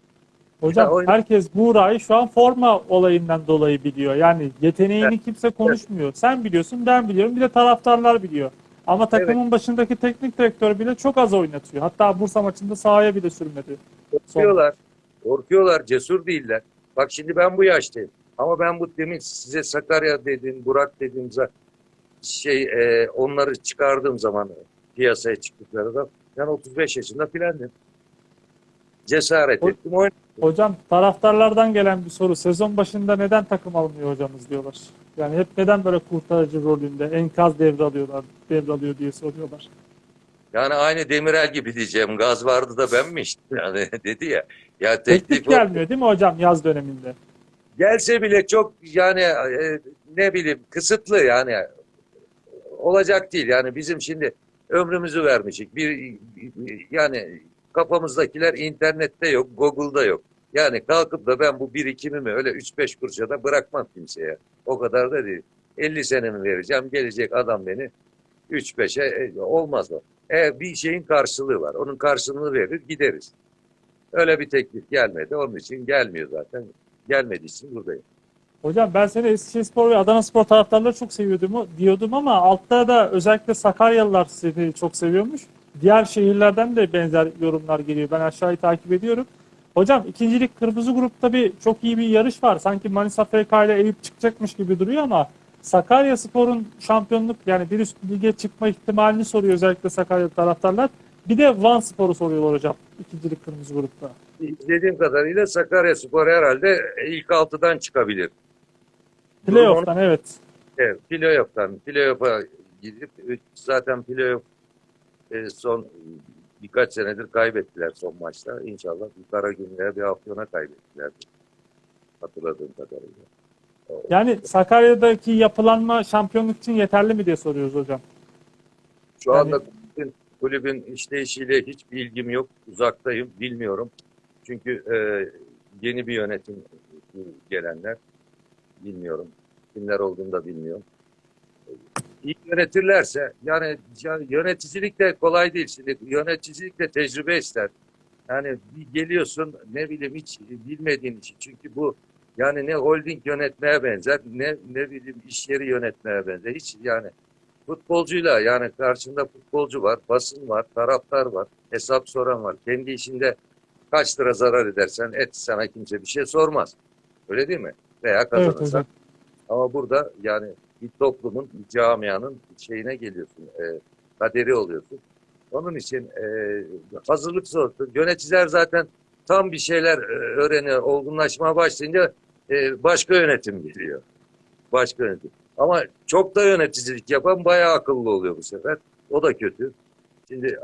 Hocam Ya oyun- herkes Buğra'yı şu an forma olayından dolayı biliyor. Yani yeteneğini kimse konuşmuyor. Sen biliyorsun, ben biliyorum. Bir de taraftarlar biliyor. Ama takımın başındaki teknik direktör bile çok az oynatıyor. Hatta Bursa maçında sahaya bile sürmedi. Korkuyorlar. Korkuyorlar. Cesur değiller. Bak şimdi ben bu yaştayım. Ama ben bu demin size Sakarya dedim, Burak dedim şey e, onları çıkardığım zaman piyasaya çıktıkları da ben 35 yaşında filandım. Cesaret O- ettim. Oyun. Hocam taraftarlardan gelen bir soru. Sezon başında neden takım almıyor hocamız diyorlar. Yani hep neden böyle kurtarıcı rolünde enkaz devralıyorlar, devralıyor diye soruyorlar. Yani aynı Demirel gibi diyeceğim. Gaz vardı da ben mi içtim? <laughs> Yani dedi ya. Ya Teklif teklif gelmiyor değil mi hocam yaz döneminde? Gelse bile çok yani e, ne bileyim kısıtlı yani olacak değil. Yani bizim şimdi ömrümüzü vermişik. Bir yani kafamızdakiler internette yok Google'da yok. Yani kalkıp da ben bu birikimimi öyle 3-5 kuruşa da bırakmam kimseye. O kadar da değil. 50 senemi vereceğim gelecek adam beni 3-5'e e, olmaz o. E, bir şeyin karşılığı var onun karşılığını verir gideriz. Öyle bir teklif gelmedi. Onun için gelmiyor zaten. Gelmediği için buradayım. Hocam ben seni Eskişehirspor ve Adanaspor taraftarları çok seviyordum diyordum ama altta da özellikle Sakaryalılar seni çok seviyormuş. Diğer şehirlerden de benzer yorumlar geliyor. Ben aşağıyı takip ediyorum. Hocam ikincilik kırmızı grupta bir çok iyi bir yarış var. Sanki Manisa FK ile Eyüp çıkacakmış gibi duruyor ama Sakarya Spor'un şampiyonluk yani bir üst lige çıkma ihtimalini soruyor özellikle Sakarya taraftarlar. Bir de Van Spor'u soruyorlar hocam ikincilik kırmızı grupta. İzlediğim kadarıyla Sakaryaspor herhalde ilk altıdan çıkabilir. Playoff'tan evet. Evet, playoff'tan, playoff'a gidip zaten playoff e, son birkaç senedir kaybettiler son maçta. İnşallah bir Karagümrük'e bir Afyon'a kaybettiler. Hatırladığım kadarıyla. Yani Sakarya'daki yapılanma şampiyonluk için yeterli mi diye soruyoruz hocam. Şu Yani- anda kulübün, kulübün işleyişiyle hiç bilgim yok. Uzaktayım, bilmiyorum. Çünkü e, yeni bir yönetim gelenler bilmiyorum. Kimler olduğunu da bilmiyorum. İyi yönetirlerse yani ya- yöneticilik de kolay değil. Şimdi yöneticilik de tecrübe ister. Yani geliyorsun ne bileyim hiç bilmediğin işi. Çünkü bu yani ne holding yönetmeye benzer ne ne bileyim iş yeri yönetmeye benzer. Hiç yani futbolcuyla yani karşında futbolcu var, basın var, taraftar var, hesap soran var. Kendi işinde kaç lira zarar edersen et sana kimse bir şey sormaz. Öyle değil mi? Veya Evet kazanırsan. hocam. Ama burada yani bir toplumun, bir camianın şeyine geliyorsun, e, kaderi oluyorsun. Onun için e, hazırlıksız olsun. Yöneticiler zaten tam bir şeyler e, öğreniyor, olgunlaşmaya başlayınca e, başka yönetim geliyor. Başka yönetim. Ama çok da yöneticilik yapan bayağı akıllı oluyor bu sefer. O da kötü. Şimdi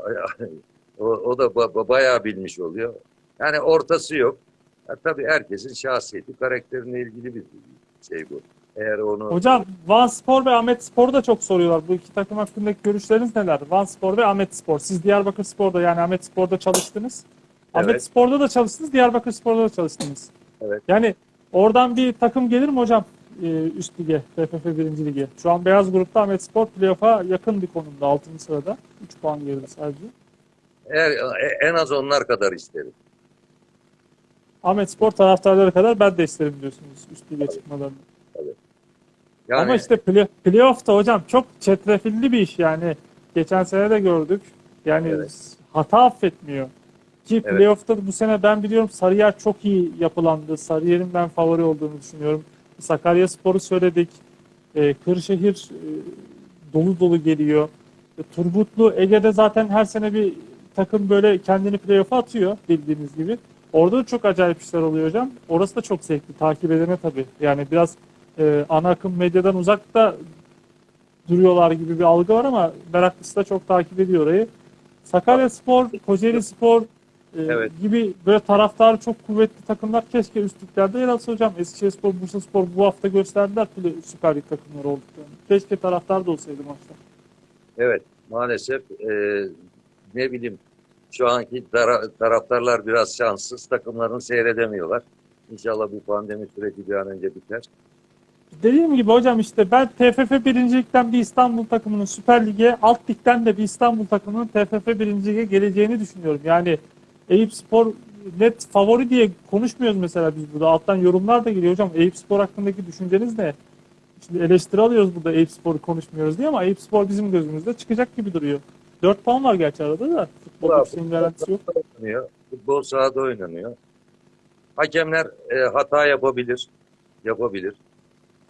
<laughs> o, o da ba- bayağı bilmiş oluyor. Yani ortası yok. Ya, tabii herkesin şahsiyeti, karakterine ilgili bir şey bu. Eğer onu Hocam Van Spor ve Ahmet Spor'u da çok soruyorlar. Bu iki takım hakkındaki görüşleriniz neler? Van Spor ve Ahmet Spor. Siz Diyarbakır Spor'da yani Ahmet Spor'da çalıştınız. Ahmet Evet. Spor'da da çalıştınız, Diyarbakır Spor'da da çalıştınız. Evet. Yani oradan bir takım gelir mi hocam e, üst lige, TFF 1. lige? Şu an beyaz grupta Ahmet Spor playoff'a yakın bir konumda 6. sırada. 3 puan geride sadece. eğer, e- en az onlar kadar isterim. Ahmet Spor taraftarları kadar ben de isterim diyorsunuz üst lige çıkmalarını. Yani Ama işte play, playoff'ta hocam çok çetrefilli bir iş yani. Geçen sene de gördük. Yani Evet. hata affetmiyor. Ki Evet. playoff'ta bu sene ben biliyorum Sarıyer çok iyi yapılandı. Sarıyer'in ben favori olduğunu düşünüyorum. Sakarya Spor'u söyledik. E, Kırşehir e, dolu dolu geliyor. E, Turgutlu Ege'de zaten her sene bir takım böyle kendini playoff'a atıyor bildiğiniz gibi. Orada da çok acayip işler oluyor hocam. Orası da çok zevkli takip edene tabii. Yani biraz e, ana akım medyadan uzakta duruyorlar gibi bir algı var ama meraklısı da çok takip ediyor orayı. Sakarya Spor, Kocaeli Spor e, Evet. gibi böyle taraftarı çok kuvvetli takımlar keşke üst liglerde yer alsa hocam. Eskişehir Spor, Bursa Spor bu hafta gösterdiler bile Süper Lig takımları olduklarını. Keşke taraftar da olsaydı maçta. Evet, maalesef e, ne bileyim şu anki tara- taraftarlar biraz şanssız, takımlarını seyredemiyorlar. İnşallah bu pandemi süreci bir an önce biter. Dediğim gibi hocam işte ben TFF birincilikten bir İstanbul takımının Süper Lig'e, alt ligden de bir İstanbul takımının TFF birinci lige geleceğini düşünüyorum. Yani Eyüp Spor net favori diye konuşmuyoruz mesela biz burada. Alttan yorumlar da geliyor hocam. Eyüp Spor hakkındaki düşünceniz ne? Şimdi eleştiri alıyoruz burada Eyüp Spor'u konuşmuyoruz diye ama Eyüp Spor bizim gözümüzde çıkacak gibi duruyor. 4 puan var gerçi arada da. Bir şeyin garantisi yok. Oynanıyor. Futbol sahada oynanıyor. Hakemler e, hata yapabilir, yapabilir.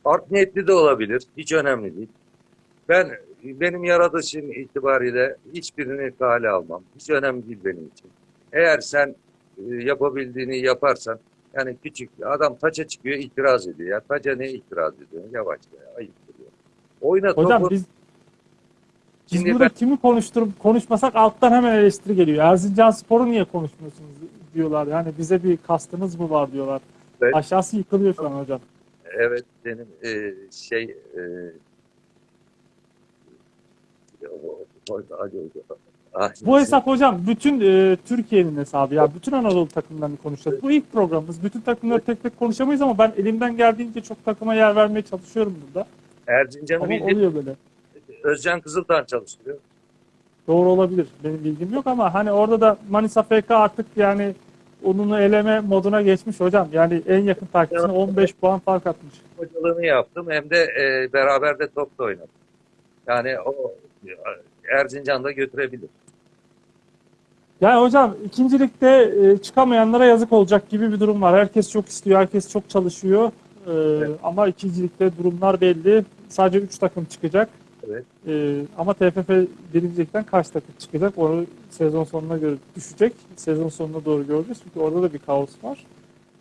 Art niyetli de olabilir, hiç önemli değil. Ben benim yaratışım itibariyle hiçbirini kale almam. Hiç önemli değil benim için. Eğer sen e, yapabildiğini yaparsan, yani küçük adam taça çıkıyor itiraz ediyor. Ya taça ne itiraz ediyor? Yavaş ya, ayıp diyor. Oyna Hocam topu. biz biz Şimdi burada ben- kimi konuşturup konuşmasak alttan hemen eleştiri geliyor. Erzincan Spor'u niye konuşmuyorsunuz diyorlar. Yani bize bir kastınız mı var diyorlar. Evet. Aşağısı yıkılıyor şu an hocam. Evet benim e, şey e, Bu hesap hocam bütün e, Türkiye'nin hesabı ya. Bütün Anadolu takımlarını konuşacağız. Bu ilk programımız. Bütün takımları tek tek konuşamayız ama ben elimden geldiğince çok takıma yer vermeye çalışıyorum burada. Erzincan'ı bildim. oluyor böyle. Özcan Kızıltan çalıştırıyor. Doğru olabilir. Benim bilgim yok ama hani orada da Manisa FK artık yani onunu eleme moduna geçmiş hocam. Yani en yakın takipçisine 15 puan fark atmış. Hocalığını yaptım hem de e, beraber de top da oynadım. Yani o Erzincan'da götürebilir. Yani hocam ikincilikte e, çıkamayanlara yazık olacak gibi bir durum var. Herkes çok istiyor, herkes çok çalışıyor. E, Evet. Ama ikincilikte durumlar belli. Sadece 3 takım çıkacak. Evet. E, ama TFF birincilikten kaç takım çıkacak? Onu sezon sonuna göre düşecek. Sezon sonuna doğru göreceğiz. Çünkü orada da bir kaos var.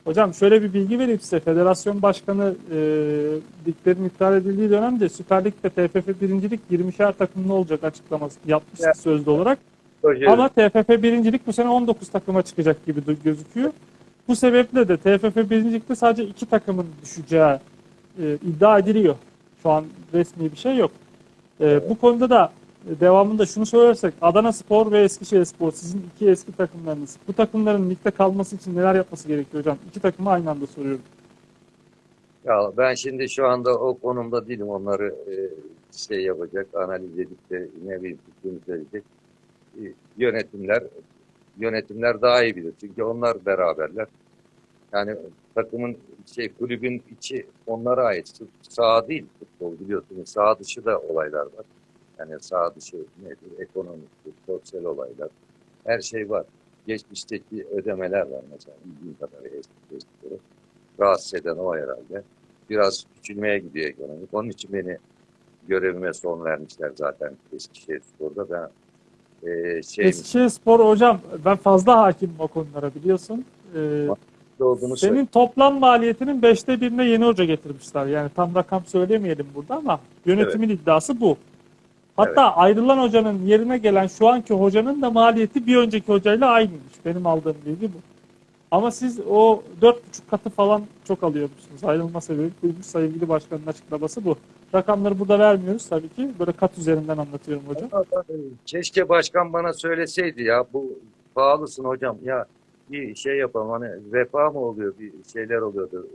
Hocam şöyle bir bilgi vereyim size. Federasyon Başkanı e, liglerin iptal edildiği dönemde Süper Lig'de TFF birincilik 20'şer takımlı olacak açıklaması yapmıştı Evet. sözlü olarak. Proje- Ama TFF birincilik bu sene 19 takıma çıkacak gibi gözüküyor. Bu sebeple de TFF birincilikte sadece iki takımın düşeceği e, iddia ediliyor. Şu an resmi bir şey yok. E, Bu konuda da e, devamında şunu söylersek Adana Spor ve Eskişehir Spor sizin iki eski takımlarınız. Bu takımların ligde kalması için neler yapması gerekiyor hocam? İki takımı aynı anda soruyorum. Ya ben şimdi şu anda o konumda değilim. Onları e, şey yapacak, analiz edip de ne bileyim fikrimi söyleyecek. E, yönetimler yönetimler daha iyi bilir. Çünkü onlar beraberler. Yani takımın şey kulübün içi onlara ait. Saha değil futbol biliyorsunuz. Saha dışı da olaylar var. Yani saha dışı nedir? Ekonomik, sosyal olaylar. Her şey var. Geçmişteki ödemeler var mesela. Bildiğim kadarıyla eski eski rahatsız eden o herhalde. Biraz küçülmeye gidiyor ekonomik. Onun için beni görevime son vermişler zaten Eskişehir Spor'da. Ben e, şey Eskişehir Spor hocam ben fazla hakimim o konulara biliyorsun. E, olduğunu Senin toplam maliyetinin beşte birine yeni hoca getirmişler. Yani tam rakam söylemeyelim burada ama yönetimin iddiası bu. Hatta ayrılan hocanın yerine gelen şu anki hocanın da maliyeti bir önceki hocayla aynıymış. Benim aldığım bilgi bu. Ama siz o dört buçuk katı falan çok alıyormuşsunuz. Ayrılma sebebi buymuş. Sevgili başkanın açıklaması bu. Rakamları burada vermiyoruz tabii ki. Böyle kat üzerinden anlatıyorum hocam. Keşke başkan bana söyleseydi ya bu pahalısın hocam ya bir şey yapalım hani vefa mı oluyor bir şeyler oluyordu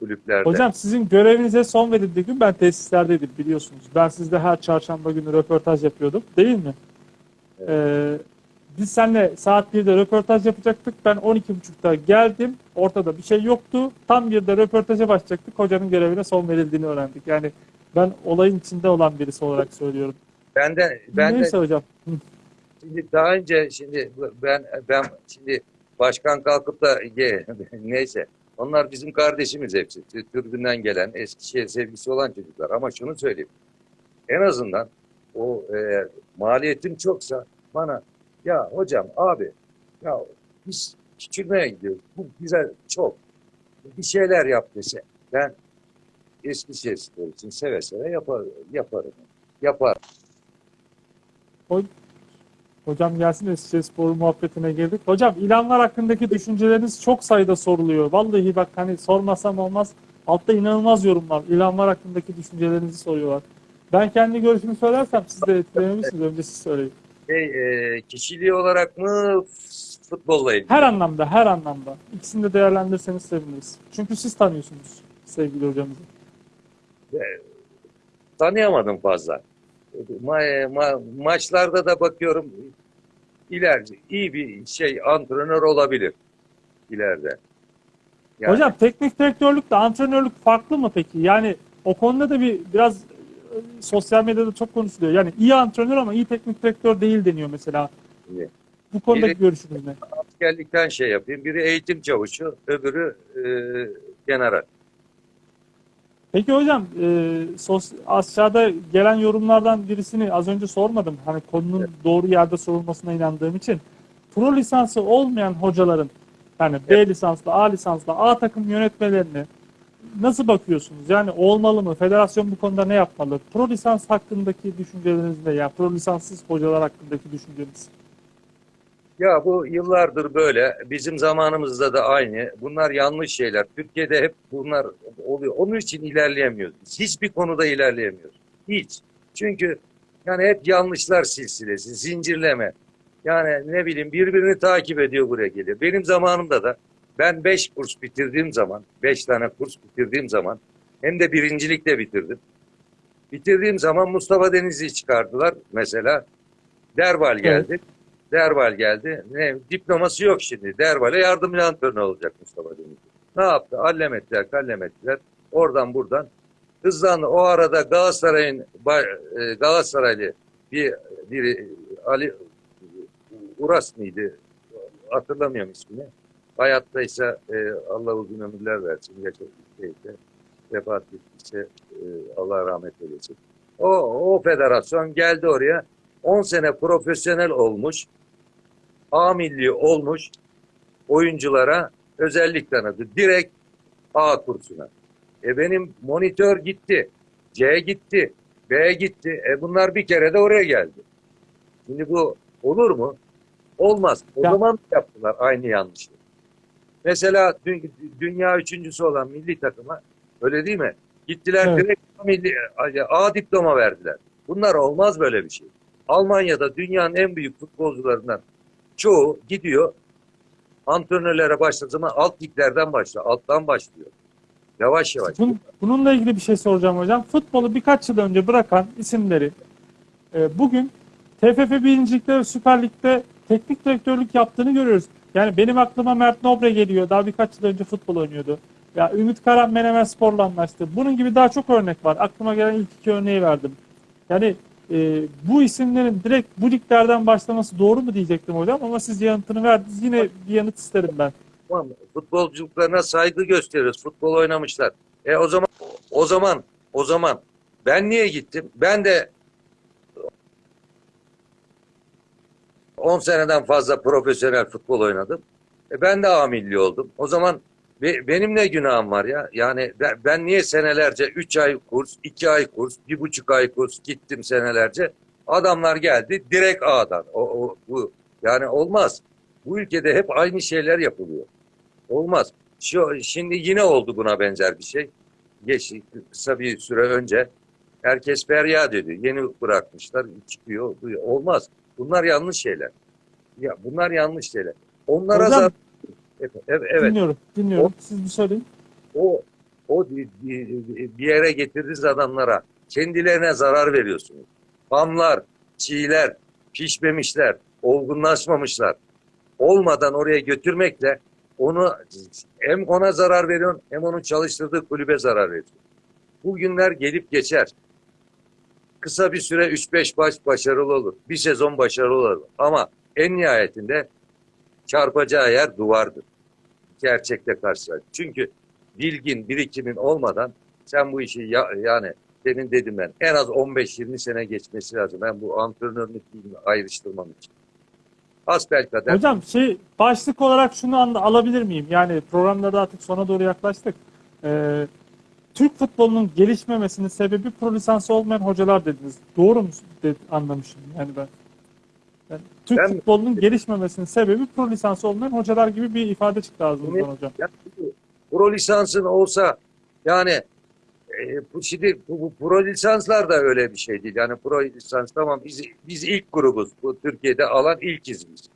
kulüplerde. Hocam sizin görevinize son verildiği gün ben tesislerdeydim biliyorsunuz. Ben sizde her çarşamba günü röportaj yapıyordum değil mi? Evet. Ee, biz seninle saat 1'de röportaj yapacaktık. Ben 12.30'da geldim. Ortada bir şey yoktu. Tam 1'de röportaja başlayacaktık. Hocanın görevine son verildiğini öğrendik. Yani ben olayın içinde olan birisi olarak söylüyorum. ben de ben de Neyse hocam. Hı. Şimdi daha önce şimdi ben ben şimdi başkan kalkıp da <laughs> neyse Onlar bizim kardeşimiz hepsi. Türbünden gelen, Eskişehir sevgisi olan çocuklar. Ama şunu söyleyeyim. En azından o e, maliyetim çoksa bana ya hocam abi ya biz küçülmeye gidiyoruz. Bu bize çok. Bir şeyler yap dese. Ben Eskişehir için seve seve yapar, yaparım. Yapar. Hocam gelsin Eskişehir Spor muhabbetine girdik. Hocam ilanlar hakkındaki düşünceleriniz çok sayıda soruluyor. Vallahi bak hani sormasam olmaz. Altta inanılmaz yorumlar. İlanlar hakkındaki düşüncelerinizi soruyorlar. Ben kendi görüşümü söylersem siz de etkilenebilirsiniz. Önce siz söyleyin. Şey, e, kişiliği olarak mı futbolla ilgili? Her anlamda, her anlamda. İkisini de değerlendirirseniz seviniriz. Çünkü siz tanıyorsunuz sevgili hocamızı. tanıyamadım fazla. Ma- ma- maçlarda da bakıyorum ileride iyi bir şey antrenör olabilir ileride. Yani Hocam teknik direktörlükle antrenörlük farklı mı peki? Yani o konuda da bir biraz e, sosyal medyada çok konuşuluyor. Yani iyi antrenör ama iyi teknik direktör değil deniyor mesela. İyi. Bu konudaki Biri- görüşünüz ne? askerlikten şey yapayım. Biri eğitim çavuşu, öbürü e, general. Peki hocam e, sos, aşağıda gelen yorumlardan birisini az önce sormadım. Hani konunun doğru yerde sorulmasına inandığım için. Pro lisansı olmayan hocaların yani B lisanslı, A lisanslı, A takım yönetmelerini nasıl bakıyorsunuz? Yani olmalı mı? Federasyon bu konuda ne yapmalı? Pro lisans hakkındaki düşünceleriniz ne? Yani pro lisanssız hocalar hakkındaki düşünceniz. Ya bu yıllardır böyle. Bizim zamanımızda da aynı. Bunlar yanlış şeyler. Türkiye'de hep bunlar oluyor. Onun için ilerleyemiyoruz. Biz Hiçbir konuda ilerleyemiyoruz. Hiç. Çünkü yani hep yanlışlar silsilesi, zincirleme. Yani ne bileyim birbirini takip ediyor buraya geliyor. Benim zamanımda da ben 5 kurs bitirdiğim zaman, 5 tane kurs bitirdiğim zaman hem de birincilikle bitirdim. Bitirdiğim zaman Mustafa Denizli'yi çıkardılar mesela. Derbal geldi. Derbal geldi. Ne, diploması yok şimdi. Derbal'e yardımcı antrenör olacak Mustafa Denizli. Ne yaptı? Allem ettiler, kallem ettiler. Oradan buradan. Hızlandı. O arada Galatasaray'ın e, Galatasaraylı bir biri Ali Uras mıydı? Hatırlamıyorum ismini. Hayattaysa e, Allah uzun ömürler versin. Yaşadığı şeyde vefat ettiyse e, Allah rahmet eylesin. O, o federasyon geldi oraya. 10 sene profesyonel olmuş, A milli olmuş oyunculara özellik tanıdı. Direkt A kursuna. E benim monitör gitti, C gitti, B gitti. E bunlar bir kere de oraya geldi. Şimdi bu olur mu? Olmaz. O Ya- zaman yaptılar aynı yanlışlığı. Mesela dü- dünya üçüncüsü olan milli takıma öyle değil mi? Gittiler Evet. direkt A, milli, A diploma verdiler. Bunlar olmaz böyle bir şey. Almanya'da dünyanın en büyük futbolcularından çoğu gidiyor antrenörlere başladığı zaman alt liglerden başlıyor. Alttan başlıyor. Yavaş yavaş. Bun- bununla ilgili bir şey soracağım hocam. Futbolu birkaç yıl önce bırakan isimleri e, bugün TFF birincilikte ve Süper Lig'de teknik direktörlük yaptığını görüyoruz. Yani benim aklıma Mert Nobre geliyor. Daha birkaç yıl önce futbol oynuyordu. Ya Ümit Karan Menemen Spor'la anlaştı. Bunun gibi daha çok örnek var. Aklıma gelen ilk iki örneği verdim. Yani e, bu isimlerin direkt bu liglerden başlaması doğru mu diyecektim hocam ama siz yanıtını verdiniz. Yine bir yanıt isterim ben. Tamam, futbolculuklarına saygı gösteriyoruz. Futbol oynamışlar. E o zaman o zaman o zaman ben niye gittim? Ben de 10 seneden fazla profesyonel futbol oynadım. E ben de A milli oldum. O zaman be- benim ne günahım var ya? Yani ben, ben niye senelerce 3 ay kurs, 2 ay kurs, 1,5 ay kurs gittim senelerce. Adamlar geldi direkt A'dan. O, o, bu yani olmaz. Bu ülkede hep aynı şeyler yapılıyor. Olmaz. Şu, şimdi yine oldu buna benzer bir şey. Geç, kısa bir süre önce herkes feryat ediyor. Yeni bırakmışlar, çıkıyor. bu- Olmaz. Bunlar yanlış şeyler. Ya bunlar yanlış şeyler. Onlara Hocam- Evet, evet. Dinliyorum. Dinliyorum. Siz bir söyleyin. O o bir, yere getirdiğiniz adamlara kendilerine zarar veriyorsunuz. Hamlar, çiğler, pişmemişler, olgunlaşmamışlar. Olmadan oraya götürmekle onu hem ona zarar veriyorsun hem onun çalıştırdığı kulübe zarar veriyorsun. Bu günler gelip geçer. Kısa bir süre 3-5 baş başarılı olur. Bir sezon başarılı olur. Ama en nihayetinde çarpacağı yer duvardır. gerçekle karşılaştık. Çünkü bilgin, birikimin olmadan sen bu işi ya- yani demin dedim ben en az 15-20 sene geçmesi lazım. Ben bu antrenörlük bilgimi ayrıştırmam için. Hasbelkader Hocam şey başlık olarak şunu anla- alabilir miyim? Yani programda da artık sona doğru yaklaştık. Ee, Türk futbolunun gelişmemesinin sebebi pro lisansı olmayan hocalar dediniz. Doğru mu de- anlamışım yani ben? Yani Türk Ben- futbolunun gelişmemesinin sebebi pro lisansı olmayan hocalar gibi bir ifade çıktı ağzınızdan hocam. Ya, pro lisansın olsa yani e, bu şimdi bu, bu pro lisanslar da öyle bir şey değil. Yani pro lisans tamam biz biz ilk grubuz. Bu Türkiye'de alan ilkiz biz.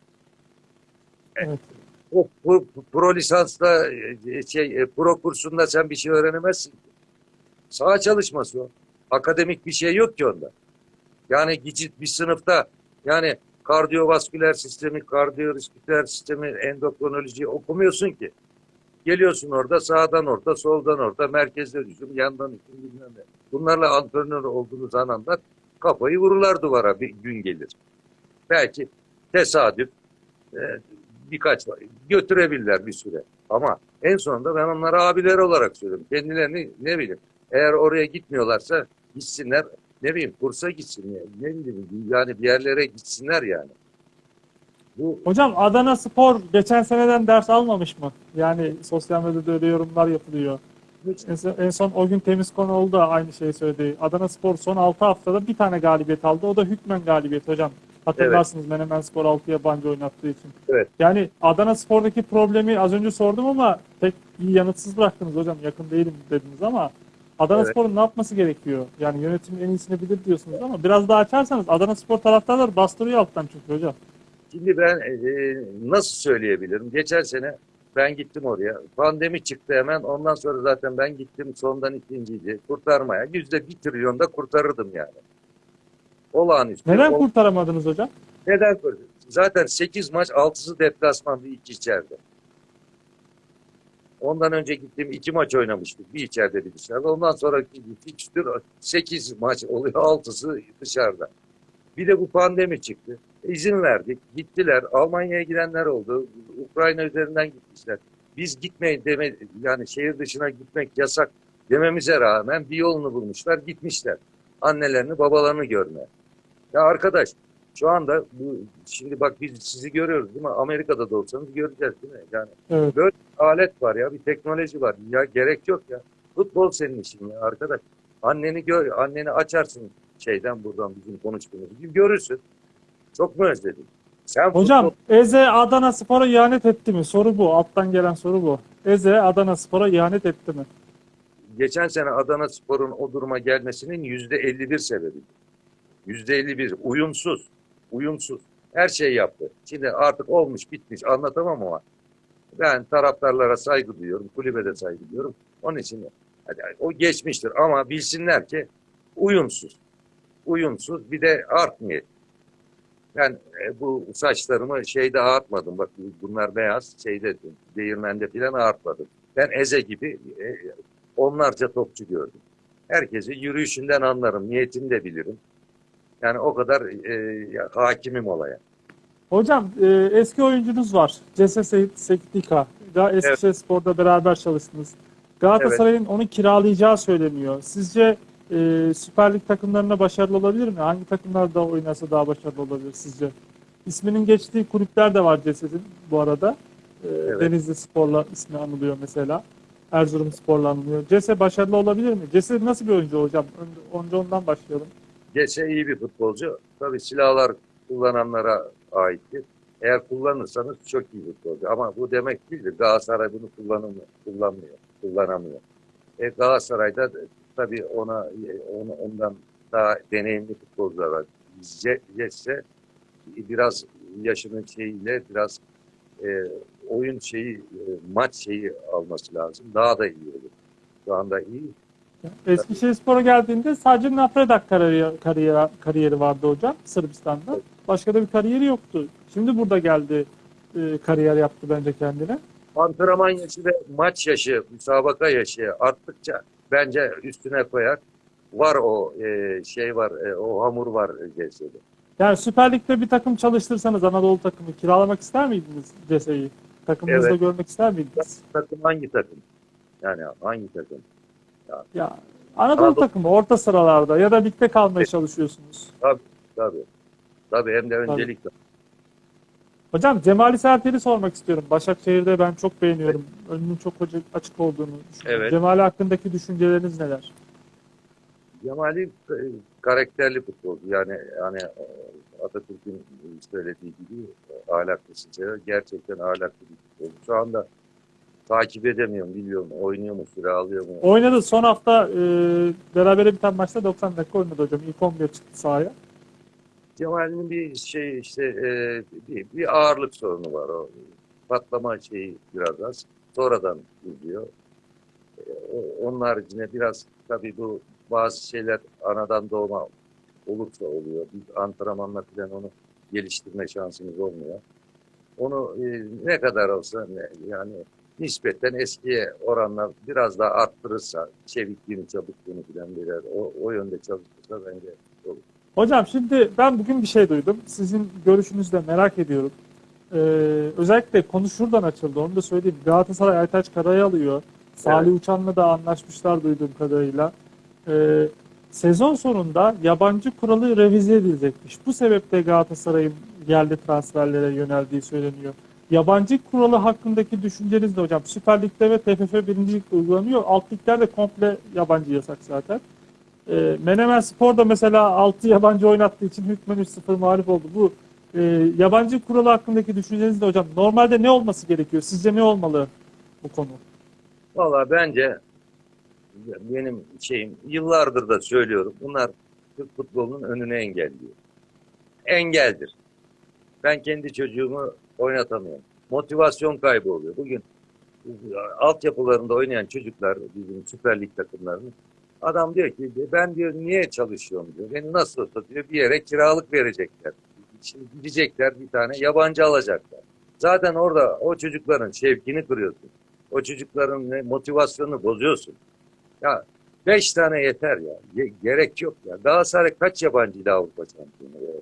Evet. O bu pro lisansla e, şey e, pro kursunda sen bir şey öğrenemezsin. Saha çalışması o. Akademik bir şey yok ki onda. Yani gidip bir sınıfta yani kardiyovasküler sistemi, kardiyovasküler sistemi, endokrinoloji okumuyorsun ki. Geliyorsun orada sağdan orta, soldan orta, merkezde hücum, yandan hücum bilmem ne. Bunlarla antrenör olduğunuz anında kafayı vururlar duvara bir gün gelir. Belki tesadüf e, birkaç götürebilirler bir süre. Ama en sonunda ben onlara abiler olarak söylüyorum. Kendilerini ne bileyim eğer oraya gitmiyorlarsa gitsinler ne bileyim kursa gitsinler ne bileyim yani bir yerlere gitsinler yani. Bu Hocam Adana Spor geçen seneden ders almamış mı? Yani sosyal medyada öyle yorumlar yapılıyor. En son, en son o gün temiz konu oldu da aynı şeyi söyledi. Adana Spor son 6 haftada bir tane galibiyet aldı. O da hükmen galibiyet hocam. Hatırlarsınız Menemen Spor 6 yabancı oynattığı için. Evet. Yani Adana Spor'daki problemi az önce sordum ama pek iyi yanıtsız bıraktınız hocam. Yakın değilim dediniz ama Adana Evet. Spor'un ne yapması gerekiyor? Yani yönetimin en iyisini bilir diyorsunuz ama biraz daha açarsanız Adana Spor taraftarları bastırıyor alttan çünkü hocam. Şimdi ben e, nasıl söyleyebilirim? Geçen sene ben gittim oraya. Pandemi çıktı hemen. Ondan sonra zaten ben gittim sondan ikinciydi. Kurtarmaya. Yüzde bir trilyonda kurtarırdım yani. Olağanüstü. Neden kurtaramadınız hocam? Neden? Zaten 8 maç 6'sı deplasmandı 2 içeride. Ondan önce gittiğim iki maç oynamıştık. Bir içeride bir dışarıda. Ondan sonra fikstür 8 maç oluyor. 6'sı dışarıda. Bir de bu pandemi çıktı. İzin verdik. Gittiler. Almanya'ya gidenler oldu. Ukrayna üzerinden gitmişler. Biz gitmeyin deme yani şehir dışına gitmek yasak dememize rağmen bir yolunu bulmuşlar. Gitmişler. Annelerini babalarını görmeye. Ya arkadaş şu anda bu şimdi bak biz sizi görüyoruz değil mi? Amerika'da da olsanız göreceğiz değil mi? Yani Evet. alet var ya, bir teknoloji var. Ya gerek yok ya. Futbol senin işin ya arkadaş. Anneni gör, anneni açarsın şeyden buradan bizim konuştuğumuz gibi görürsün. Çok mu özledin? Sen Hocam futbol- Eze Adana Spor'a ihanet etti mi? Soru bu. Alttan gelen soru bu. Eze Adana Spor'a ihanet etti mi? geçen sene Adana Spor'un o duruma gelmesinin yüzde 51 sebebi. Yüzde 51 uyumsuz. Uyumsuz. Her şey yaptı. Şimdi artık olmuş bitmiş anlatamam ama ben taraftarlara saygı duyuyorum. Kulübe de saygı duyuyorum. Onun için hadi o geçmiştir ama bilsinler ki uyumsuz. Uyumsuz bir de art niyet. Ben e, bu saçlarımı şeyde ağartmadım. Bak bunlar beyaz. Şeyde değirmende falan ağartmadım. Ben Eze gibi e, onlarca topçu gördüm. Herkesi yürüyüşünden anlarım. Niyetini de bilirim. Yani o kadar e, hakimim olaya. Hocam e, eski oyuncunuz var. Cese Sektika. Ga- Eskişehir Spor'da beraber çalıştınız. Galatasaray'ın onu kiralayacağı söyleniyor. Sizce e, Süper Lig takımlarına başarılı olabilir mi? Hangi takımlarda oynasa daha başarılı olabilir sizce? İsminin geçtiği kulüpler de var Cese'nin bu arada. E, Evet. Denizli Spor'la ismi anılıyor mesela. Erzurum Spor'la anılıyor. Cese başarılı olabilir mi? Cese nasıl bir oyuncu hocam? Önce ondan başlayalım. Geçe iyi bir futbolcu. Tabii silahlar kullananlara aittir. Eğer kullanırsanız çok iyi futbolcu. Ama bu demek değildir. Galatasaray bunu kullanamıyor, kullanmıyor, kullanamıyor. E, Galatasaray'da tabii ona, ona ondan daha deneyimli futbolcular var. Cesse biraz yaşının şeyiyle biraz e, oyun şeyi, e, maç şeyi alması lazım. Daha da iyi olur. Şu anda iyi. Eskişehirspor'a geldiğinde sadece Nafredak kariyeri, kariyeri, kariyeri vardı hocam Sırbistan'da. Başka da bir kariyeri yoktu. Şimdi burada geldi e, kariyer yaptı bence kendine. antrenman yaşı ve maç yaşı, müsabaka yaşı arttıkça bence üstüne koyar. Var o e, şey var, e, o hamur var CS'de. Yani Süper Lig'de bir takım çalıştırsanız Anadolu takımı kiralamak ister miydiniz Cese'yi? Takımınızda Evet. görmek ister miydiniz? Takım hangi takım? Yani hangi takım? Ya Anadolu Anadolu- takımı orta sıralarda ya da ligde kalmaya çalışıyorsunuz. Tabii. Tabii hem de öncelikle. Hocam Cemali Sertel'i sormak istiyorum. Başakşehir'de ben çok beğeniyorum. Önünün çok açık olduğunu düşünüyorum. Evet. Cemali hakkındaki düşünceleriniz neler? Cemali e, karakterli futbolcu. Yani e, Atatürk'ün söylediği gibi e, ahlaklısın. Gerçekten ahlaklı bir futbolcu. Şu anda takip edemiyorum, biliyorum. Oynuyor mu, süre alıyor mu? Oynadı son hafta e, berabere biten maçta 90 dakika oynadı hocam. İlk 11 çıktı sahaya. Cemal'in bir şey işte e, bir, bir ağırlık sorunu var o. Patlama şeyi biraz az. Sonradan gidiyor. E, onun haricinde biraz tabii bu bazı şeyler anadan doğma olursa oluyor. Biz antrenmanla falan onu geliştirme şansımız olmuyor. Onu e, ne kadar olsa ne- yani nispeten eskiye oranla biraz daha arttırırsa çevikliğini, çabukluğunu falan birer o, o yönde çalışırsa bence olur. Hocam şimdi ben bugün bir şey duydum. Sizin görüşünüzü de merak ediyorum. Ee, özellikle konu şuradan açıldı. Onu da söyleyeyim. Galatasaray Aytaç Kara'yı alıyor. Salih Uçan'la da anlaşmışlar duyduğum kadarıyla. Ee, sezon sonunda yabancı kuralı revize edilecekmiş. Bu sebeple Galatasaray'ın yerli transferlere yöneldiği söyleniyor. Yabancı kuralı hakkındaki düşünceniz ne hocam? Süper Lig'de ve TFF birincilikte uygulanıyor. Alt liglerde komple yabancı yasak zaten. E, Menemen Spor'da mesela 6 yabancı oynattığı için hükmen 3-0 mağlup oldu. Bu e, yabancı kuralı hakkındaki düşünceniz de hocam. Normalde ne olması gerekiyor? Sizce ne olmalı bu konu? Valla bence benim şeyim yıllardır da söylüyorum. Bunlar Türk futbolunun önüne engelliyor. Engeldir. Ben kendi çocuğumu oynatamıyorum. Motivasyon kaybı oluyor. Bugün altyapılarında oynayan çocuklar bizim Süper Lig takımlarının adam diyor ki ben diyor niye çalışıyorum diyor. Beni nasıl olsa diyor bir yere kiralık verecekler. Şimdi gidecekler bir tane yabancı alacaklar. Zaten orada o çocukların şevkini kırıyorsun. O çocukların motivasyonunu bozuyorsun. Ya beş tane yeter ya. Ge- gerek yok ya. Galatasaray kaç yabancıydı Avrupa şampiyonu?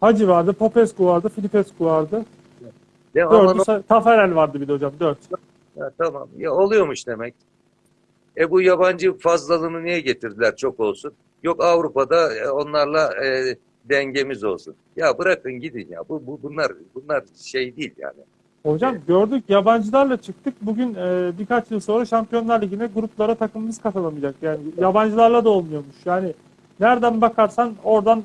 Hacı vardı, Popescu vardı, Filipescu vardı. Ama Dördü, say- Taferel vardı bir de hocam. Dört. Ya tamam. Ya oluyormuş demek. E bu yabancı fazlalığını niye getirdiler çok olsun? Yok Avrupa'da e, onlarla e, dengemiz olsun. Ya bırakın gidin ya. Bu, bu bunlar bunlar şey değil yani. Hocam gördük yabancılarla çıktık. Bugün e, birkaç yıl sonra Şampiyonlar Ligi'ne gruplara takımımız katılamayacak. Yani yabancılarla da olmuyormuş. Yani nereden bakarsan oradan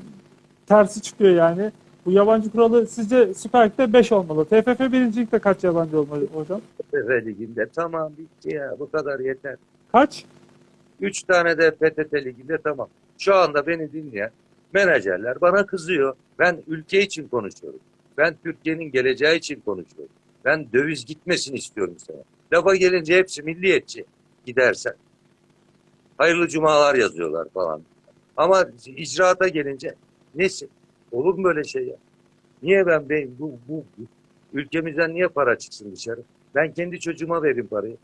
tersi çıkıyor yani. Bu yabancı kuralı sizce Süper Lig'de 5 olmalı. TFF birincilikte kaç yabancı olmalı hocam? PTT Ligi'nde tamam bitti ya. Bu kadar yeter. Kaç? Üç tane de PTT Ligi'nde tamam. Şu anda beni dinleyen menajerler bana kızıyor. Ben ülke için konuşuyorum. Ben Türkiye'nin geleceği için konuşuyorum. Ben döviz gitmesini istiyorum sana. Lafa gelince hepsi milliyetçi gidersen. Hayırlı cumalar yazıyorlar falan. Ama icraata gelince nesi? Olur mu böyle şey ya? Niye ben, ben bu, bu, ülkemizden niye para çıksın dışarı? Ben kendi çocuğuma vereyim parayı.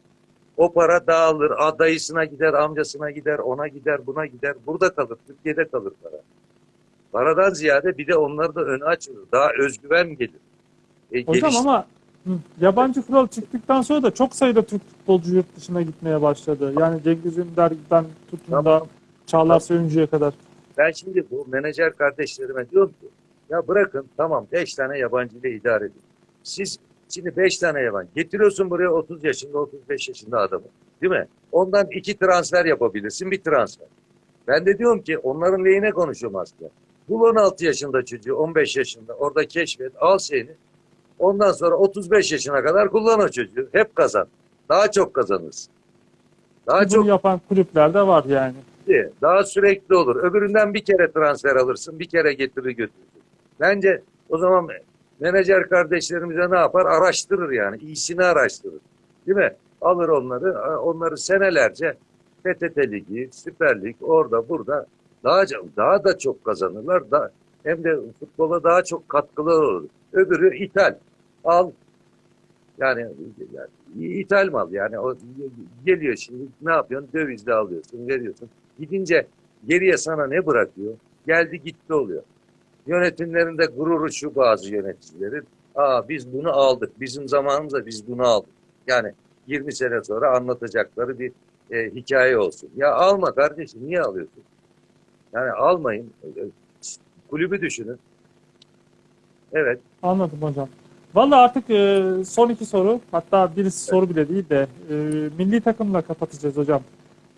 O para dağılır, a- dayısına gider, amcasına gider, ona gider, buna gider. Burada kalır, Türkiye'de kalır para. Paradan ziyade bir de onları da öne açılır. Daha özgüven gelir. E, Hocam geliş- ama yabancı kural çıktıktan sonra da çok sayıda Türk futbolcu yurt dışına gitmeye başladı. Yani Cengiz Ünder'den tutun da. Çağlar Söyüncü'ye kadar. Ben şimdi bu menajer kardeşlerime diyorum ki ya bırakın tamam 5 tane yabancı ile idare edin. Siz şimdi 5 tane yabancı getiriyorsun buraya 30 yaşında 35 yaşında adamı değil mi? Ondan iki transfer yapabilirsin bir transfer. Ben de diyorum ki onların lehine konuşuyorum aslında. Bul 16 yaşında çocuğu 15 yaşında orada keşfet al şeyini. Ondan sonra 35 yaşına kadar kullan o çocuğu. Hep kazan. Daha çok kazanırsın. Daha Bunu çok yapan kulüpler de var yani. Sürekli, daha sürekli olur. Öbüründen bir kere transfer alırsın, bir kere getirir götürürsün. Bence o zaman menajer kardeşlerimize ne yapar? Araştırır yani. iyisini araştırır. Değil mi? Alır onları, onları senelerce PTT Ligi, Süper Lig, orada burada daha, daha da çok kazanırlar. Da, hem de futbola daha çok katkılar olur. Öbürü ithal. Al, yani, yani ithal mal yani o geliyor şimdi ne yapıyorsun dövizle alıyorsun veriyorsun gidince geriye sana ne bırakıyor geldi gitti oluyor yönetimlerinde gururu şu bazı yöneticilerin Aa biz bunu aldık. Bizim zamanımızda biz bunu aldık. Yani 20 sene sonra anlatacakları bir e, hikaye olsun. Ya alma kardeşim niye alıyorsun? Yani almayın. Kulübü düşünün. Evet. Anladım hocam. Vallahi artık e, son iki soru, hatta birisi soru bile değil de e, milli takımla kapatacağız hocam.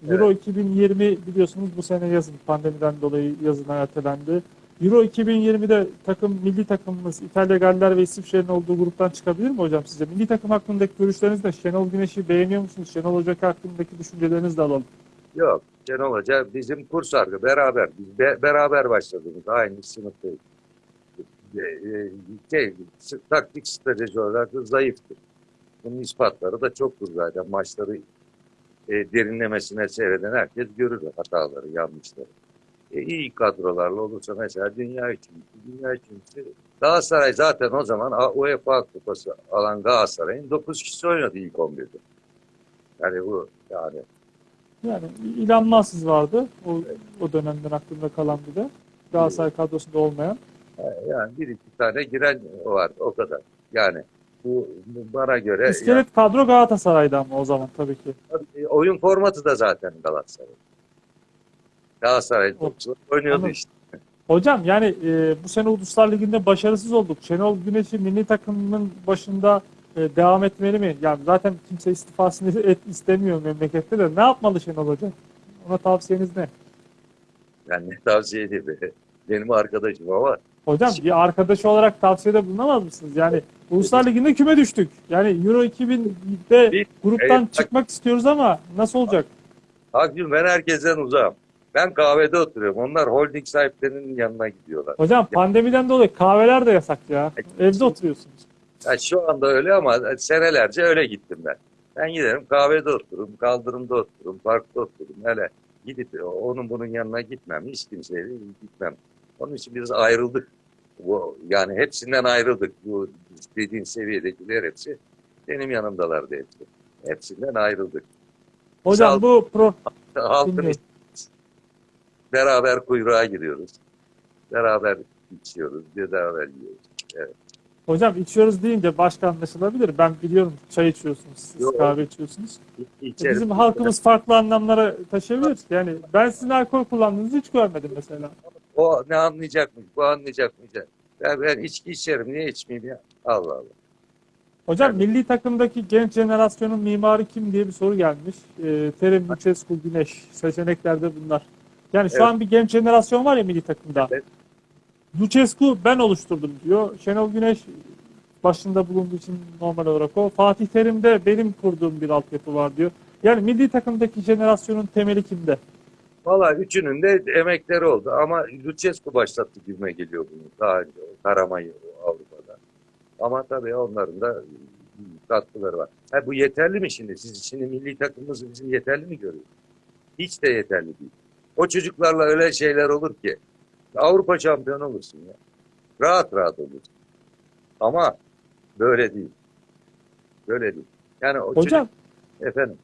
Euro 2020 biliyorsunuz bu sene yazın pandemiden dolayı yazın ertelendi. Euro 2020'de takım milli takımımız İtalya, Galler ve İsviçre'nin olduğu gruptan çıkabilir mi hocam sizce? Milli takım hakkındaki görüşleriniz de Şenol Güneş'i beğeniyor musunuz? Şenol Hoca hakkındaki düşüncelerinizi de alalım. Yok. Şenol Hoca bizim kurs arkadaşı. Beraber. Biz be- beraber başladığımız aynı sınıftayız. E, e, şey, taktik strateji olarak zayıftır. Bunun ispatları da çoktur zaten. Maçları e, derinlemesine seyreden herkes görür hataları, yanlışları. E, iyi kadrolarla olursa mesela dünya üçüncüsü, dünya üçüncüsü Galatasaray zaten o zaman UEFA kupası alan Galatasaray'ın 9 kişisi oynadı ilk 11'de. Yani bu yani Yani İlhan Mahsiz vardı o, o dönemden aklımda kalan bir de. Galatasaray kadrosunda olmayan. Yani bir iki tane giren var o kadar. Yani bu, bana göre İskelet kadro Galatasaray'da ama o zaman tabii ki. oyun formatı da zaten Galatasaray. Galatasaray topçular oynuyordu Anladım. işte. Hocam yani e, bu sene Uluslar Ligi'nde başarısız olduk. Şenol Güneş'i milli takımının başında e, devam etmeli mi? Yani zaten kimse istifasını <laughs> et, istemiyor memlekette de. Ne yapmalı Şenol Hoca? Ona tavsiyeniz ne? Yani ne <laughs> tavsiye edeyim. Benim arkadaşım ama Hocam bir arkadaş olarak tavsiyede bulunamaz mısınız? Yani Uluslar Ligi'nde küme düştük. Yani Euro 2000'de Bir- gruptan Evet, bak- çıkmak istiyoruz ama nasıl olacak? Akgün ben herkesten uzağım. Ben kahvede oturuyorum. Onlar holding sahiplerinin yanına gidiyorlar. Hocam pandemiden dolayı kahveler de yasak ya. Evde oturuyorsunuz. Yani şu anda öyle ama senelerce öyle gittim ben. Ben giderim kahvede otururum, kaldırımda otururum, parkta otururum. Hele gidip onun bunun yanına gitmem. Hiç kimseye gitmem. Onun için biz ayrıldık. Bu, yani hepsinden ayrıldık. Bu dediğin seviyedekiler hepsi benim yanımdalardı hepsi. Hepsinden ayrıldık. Hocam ol. bu pro Halkın beraber kuyruğa giriyoruz. Beraber içiyoruz, beraber yiyoruz. Hocam içiyoruz deyince başka anlaşılabilir. Ben biliyorum çay içiyorsunuz, siz Yok. kahve içiyorsunuz. İ- içerim. Bizim halkımız farklı anlamlara taşıyabilir. Yani ben sizin alkol kullandığınızı hiç görmedim mesela. O ne anlayacakmış, bu anlayacakmış. Ya ben içki içerim, niye içmeyeyim ya? Allah Allah. Hocam milli takımdaki genç jenerasyonun mimarı kim diye bir soru gelmiş. Ee, Terim, Lucescu, Güneş. Seçeneklerde bunlar. Yani şu Evet. an bir genç jenerasyon var ya milli takımda. Evet. Lucescu ben oluşturdum diyor. Şenol Güneş başında bulunduğu için normal olarak o. Fatih Terim de benim kurduğum bir altyapı var diyor. Yani milli takımdaki jenerasyonun temeli kimde? Valla üçünün de emekleri oldu ama Lucescu başlattı gibime geliyor bunu daha önce Karamay'ı Avrupa'da. Ama tabii onların da katkıları var. Ha, bu yeterli mi şimdi? Siz şimdi milli takımımız bizim yeterli mi görüyor? Hiç de yeterli değil. O çocuklarla öyle şeyler olur ki Avrupa şampiyonu olursun ya. Rahat rahat olursun. Ama böyle değil. Böyle değil. Yani o Hocam çocuk, efendim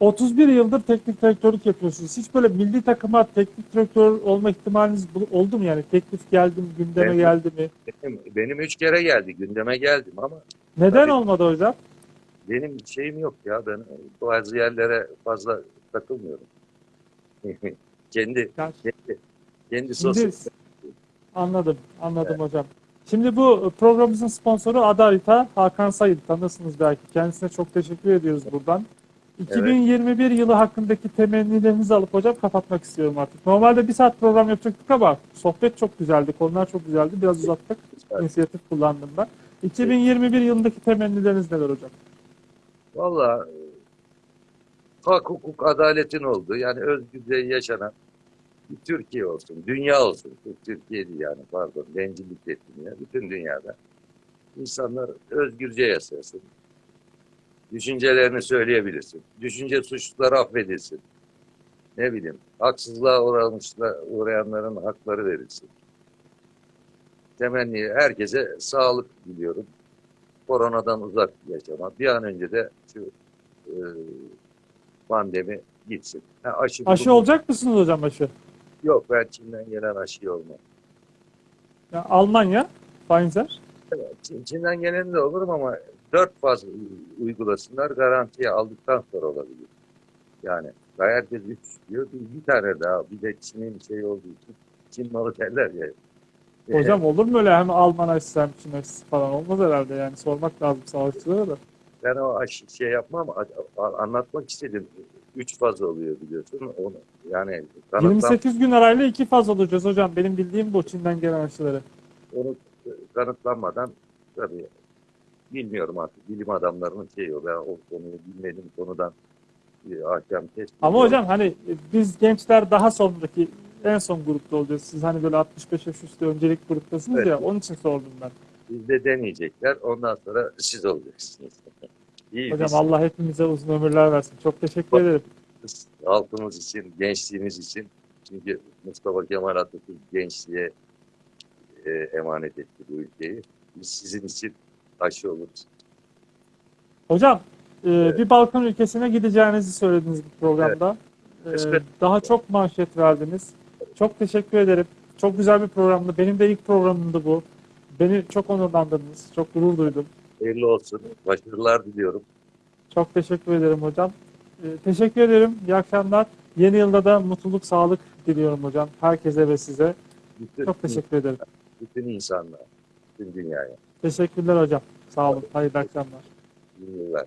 31 yıldır teknik direktörlük yapıyorsunuz. Hiç böyle milli takıma teknik direktör olma ihtimaliniz oldu mu yani? Teklif geldi mi, gündeme Evet. geldi mi? benim, benim üç kere geldi gündeme geldim ama Neden Tabii. olmadı hocam? Benim şeyim yok ya ben bazı yerlere fazla takılmıyorum. <laughs> kendi Yani kendi, kendi sosyal anladım, anladım hocam. Şimdi bu programımızın sponsoru Adarita Hakan Sayın. Tanırsınız belki. Kendisine çok teşekkür ediyoruz buradan. 2021 yılı hakkındaki temennilerinizi alıp hocam kapatmak istiyorum artık. Normalde bir saat program yapacaktık ama sohbet çok güzeldi, konular çok güzeldi. Biraz uzattık. İnisiyatif kullandım ben. 2021 yılındaki temennileriniz neler hocam? Valla hak hukuk adaletin olduğu yani özgürce yaşanan bir Türkiye olsun, dünya olsun. Türkiye değil yani pardon bencillik ettim ya. Bütün dünyada insanlar özgürce yaşasın. Düşüncelerini söyleyebilirsin. Düşünce suçluları affedilsin. Ne bileyim haksızlığa uğrayanların hakları verilsin. Temenni herkese sağlık diliyorum. Koronadan uzak yaşama. Bir an önce de şu e, pandemi gitsin. Ha, aşı, Aşı olacak mısınız hocam aşı? Yok ben Çin'den gelen aşı olmam. Ya Almanya, Pfizer. Çin- Çin'den gelen de olurum ama dört faz uygulasınlar garantiye aldıktan sonra olabilir. Yani herkes üç diyor. Bir, bir tane daha bir de Çin'in şey olduğu için Çin malı derler ya. Hocam olur mu öyle hem Alman aşısı hem Çin aşısı falan olmaz herhalde yani sormak lazım sağlıkçılara da. Ben o aş- şey yapmam anlatmak istedim. Üç faz oluyor biliyorsun. Onu, yani kanıtlam, 28 gün arayla iki faz olacağız hocam. Benim bildiğim bu Çin'den gelen aşıları. onu kanıtlanmadan tabii bilmiyorum artık bilim adamlarının şeyi o. Ben o konuyu bilmediğim konudan bir hakem test. Ama hocam hani biz gençler daha sonraki en son grupta olacağız. Siz hani böyle 65 yaş üstü öncelik gruptasınız Evet. ya onun için sordum ben. Bizde deneyecekler. Ondan sonra siz olacaksınız. <laughs> İyi Hocam biz Allah hepimize uzun ömürler versin. Çok teşekkür ederim. halkımız için, gençliğimiz için. Çünkü Mustafa Kemal Atatürk gençliğe e, emanet etti bu ülkeyi. Biz sizin için aşı oluruz. Hocam e, Evet. bir Balkan ülkesine gideceğinizi söylediniz bu programda. E, Kısmet. daha çok manşet verdiniz. Çok teşekkür ederim. Çok güzel bir programdı. Benim de ilk programımdı bu. Beni çok onurlandırdınız. Çok gurur duydum. Hayırlı olsun. Başarılar diliyorum. Çok teşekkür ederim hocam. E, teşekkür ederim. İyi akşamlar. Yeni yılda da mutluluk, sağlık diliyorum hocam. Herkese ve size. Bütün, Çok teşekkür ederim. bütün insanlar, bütün dünyaya. Teşekkürler hocam. Sağ olun. Hayırlı akşamlar. İyi yıllar.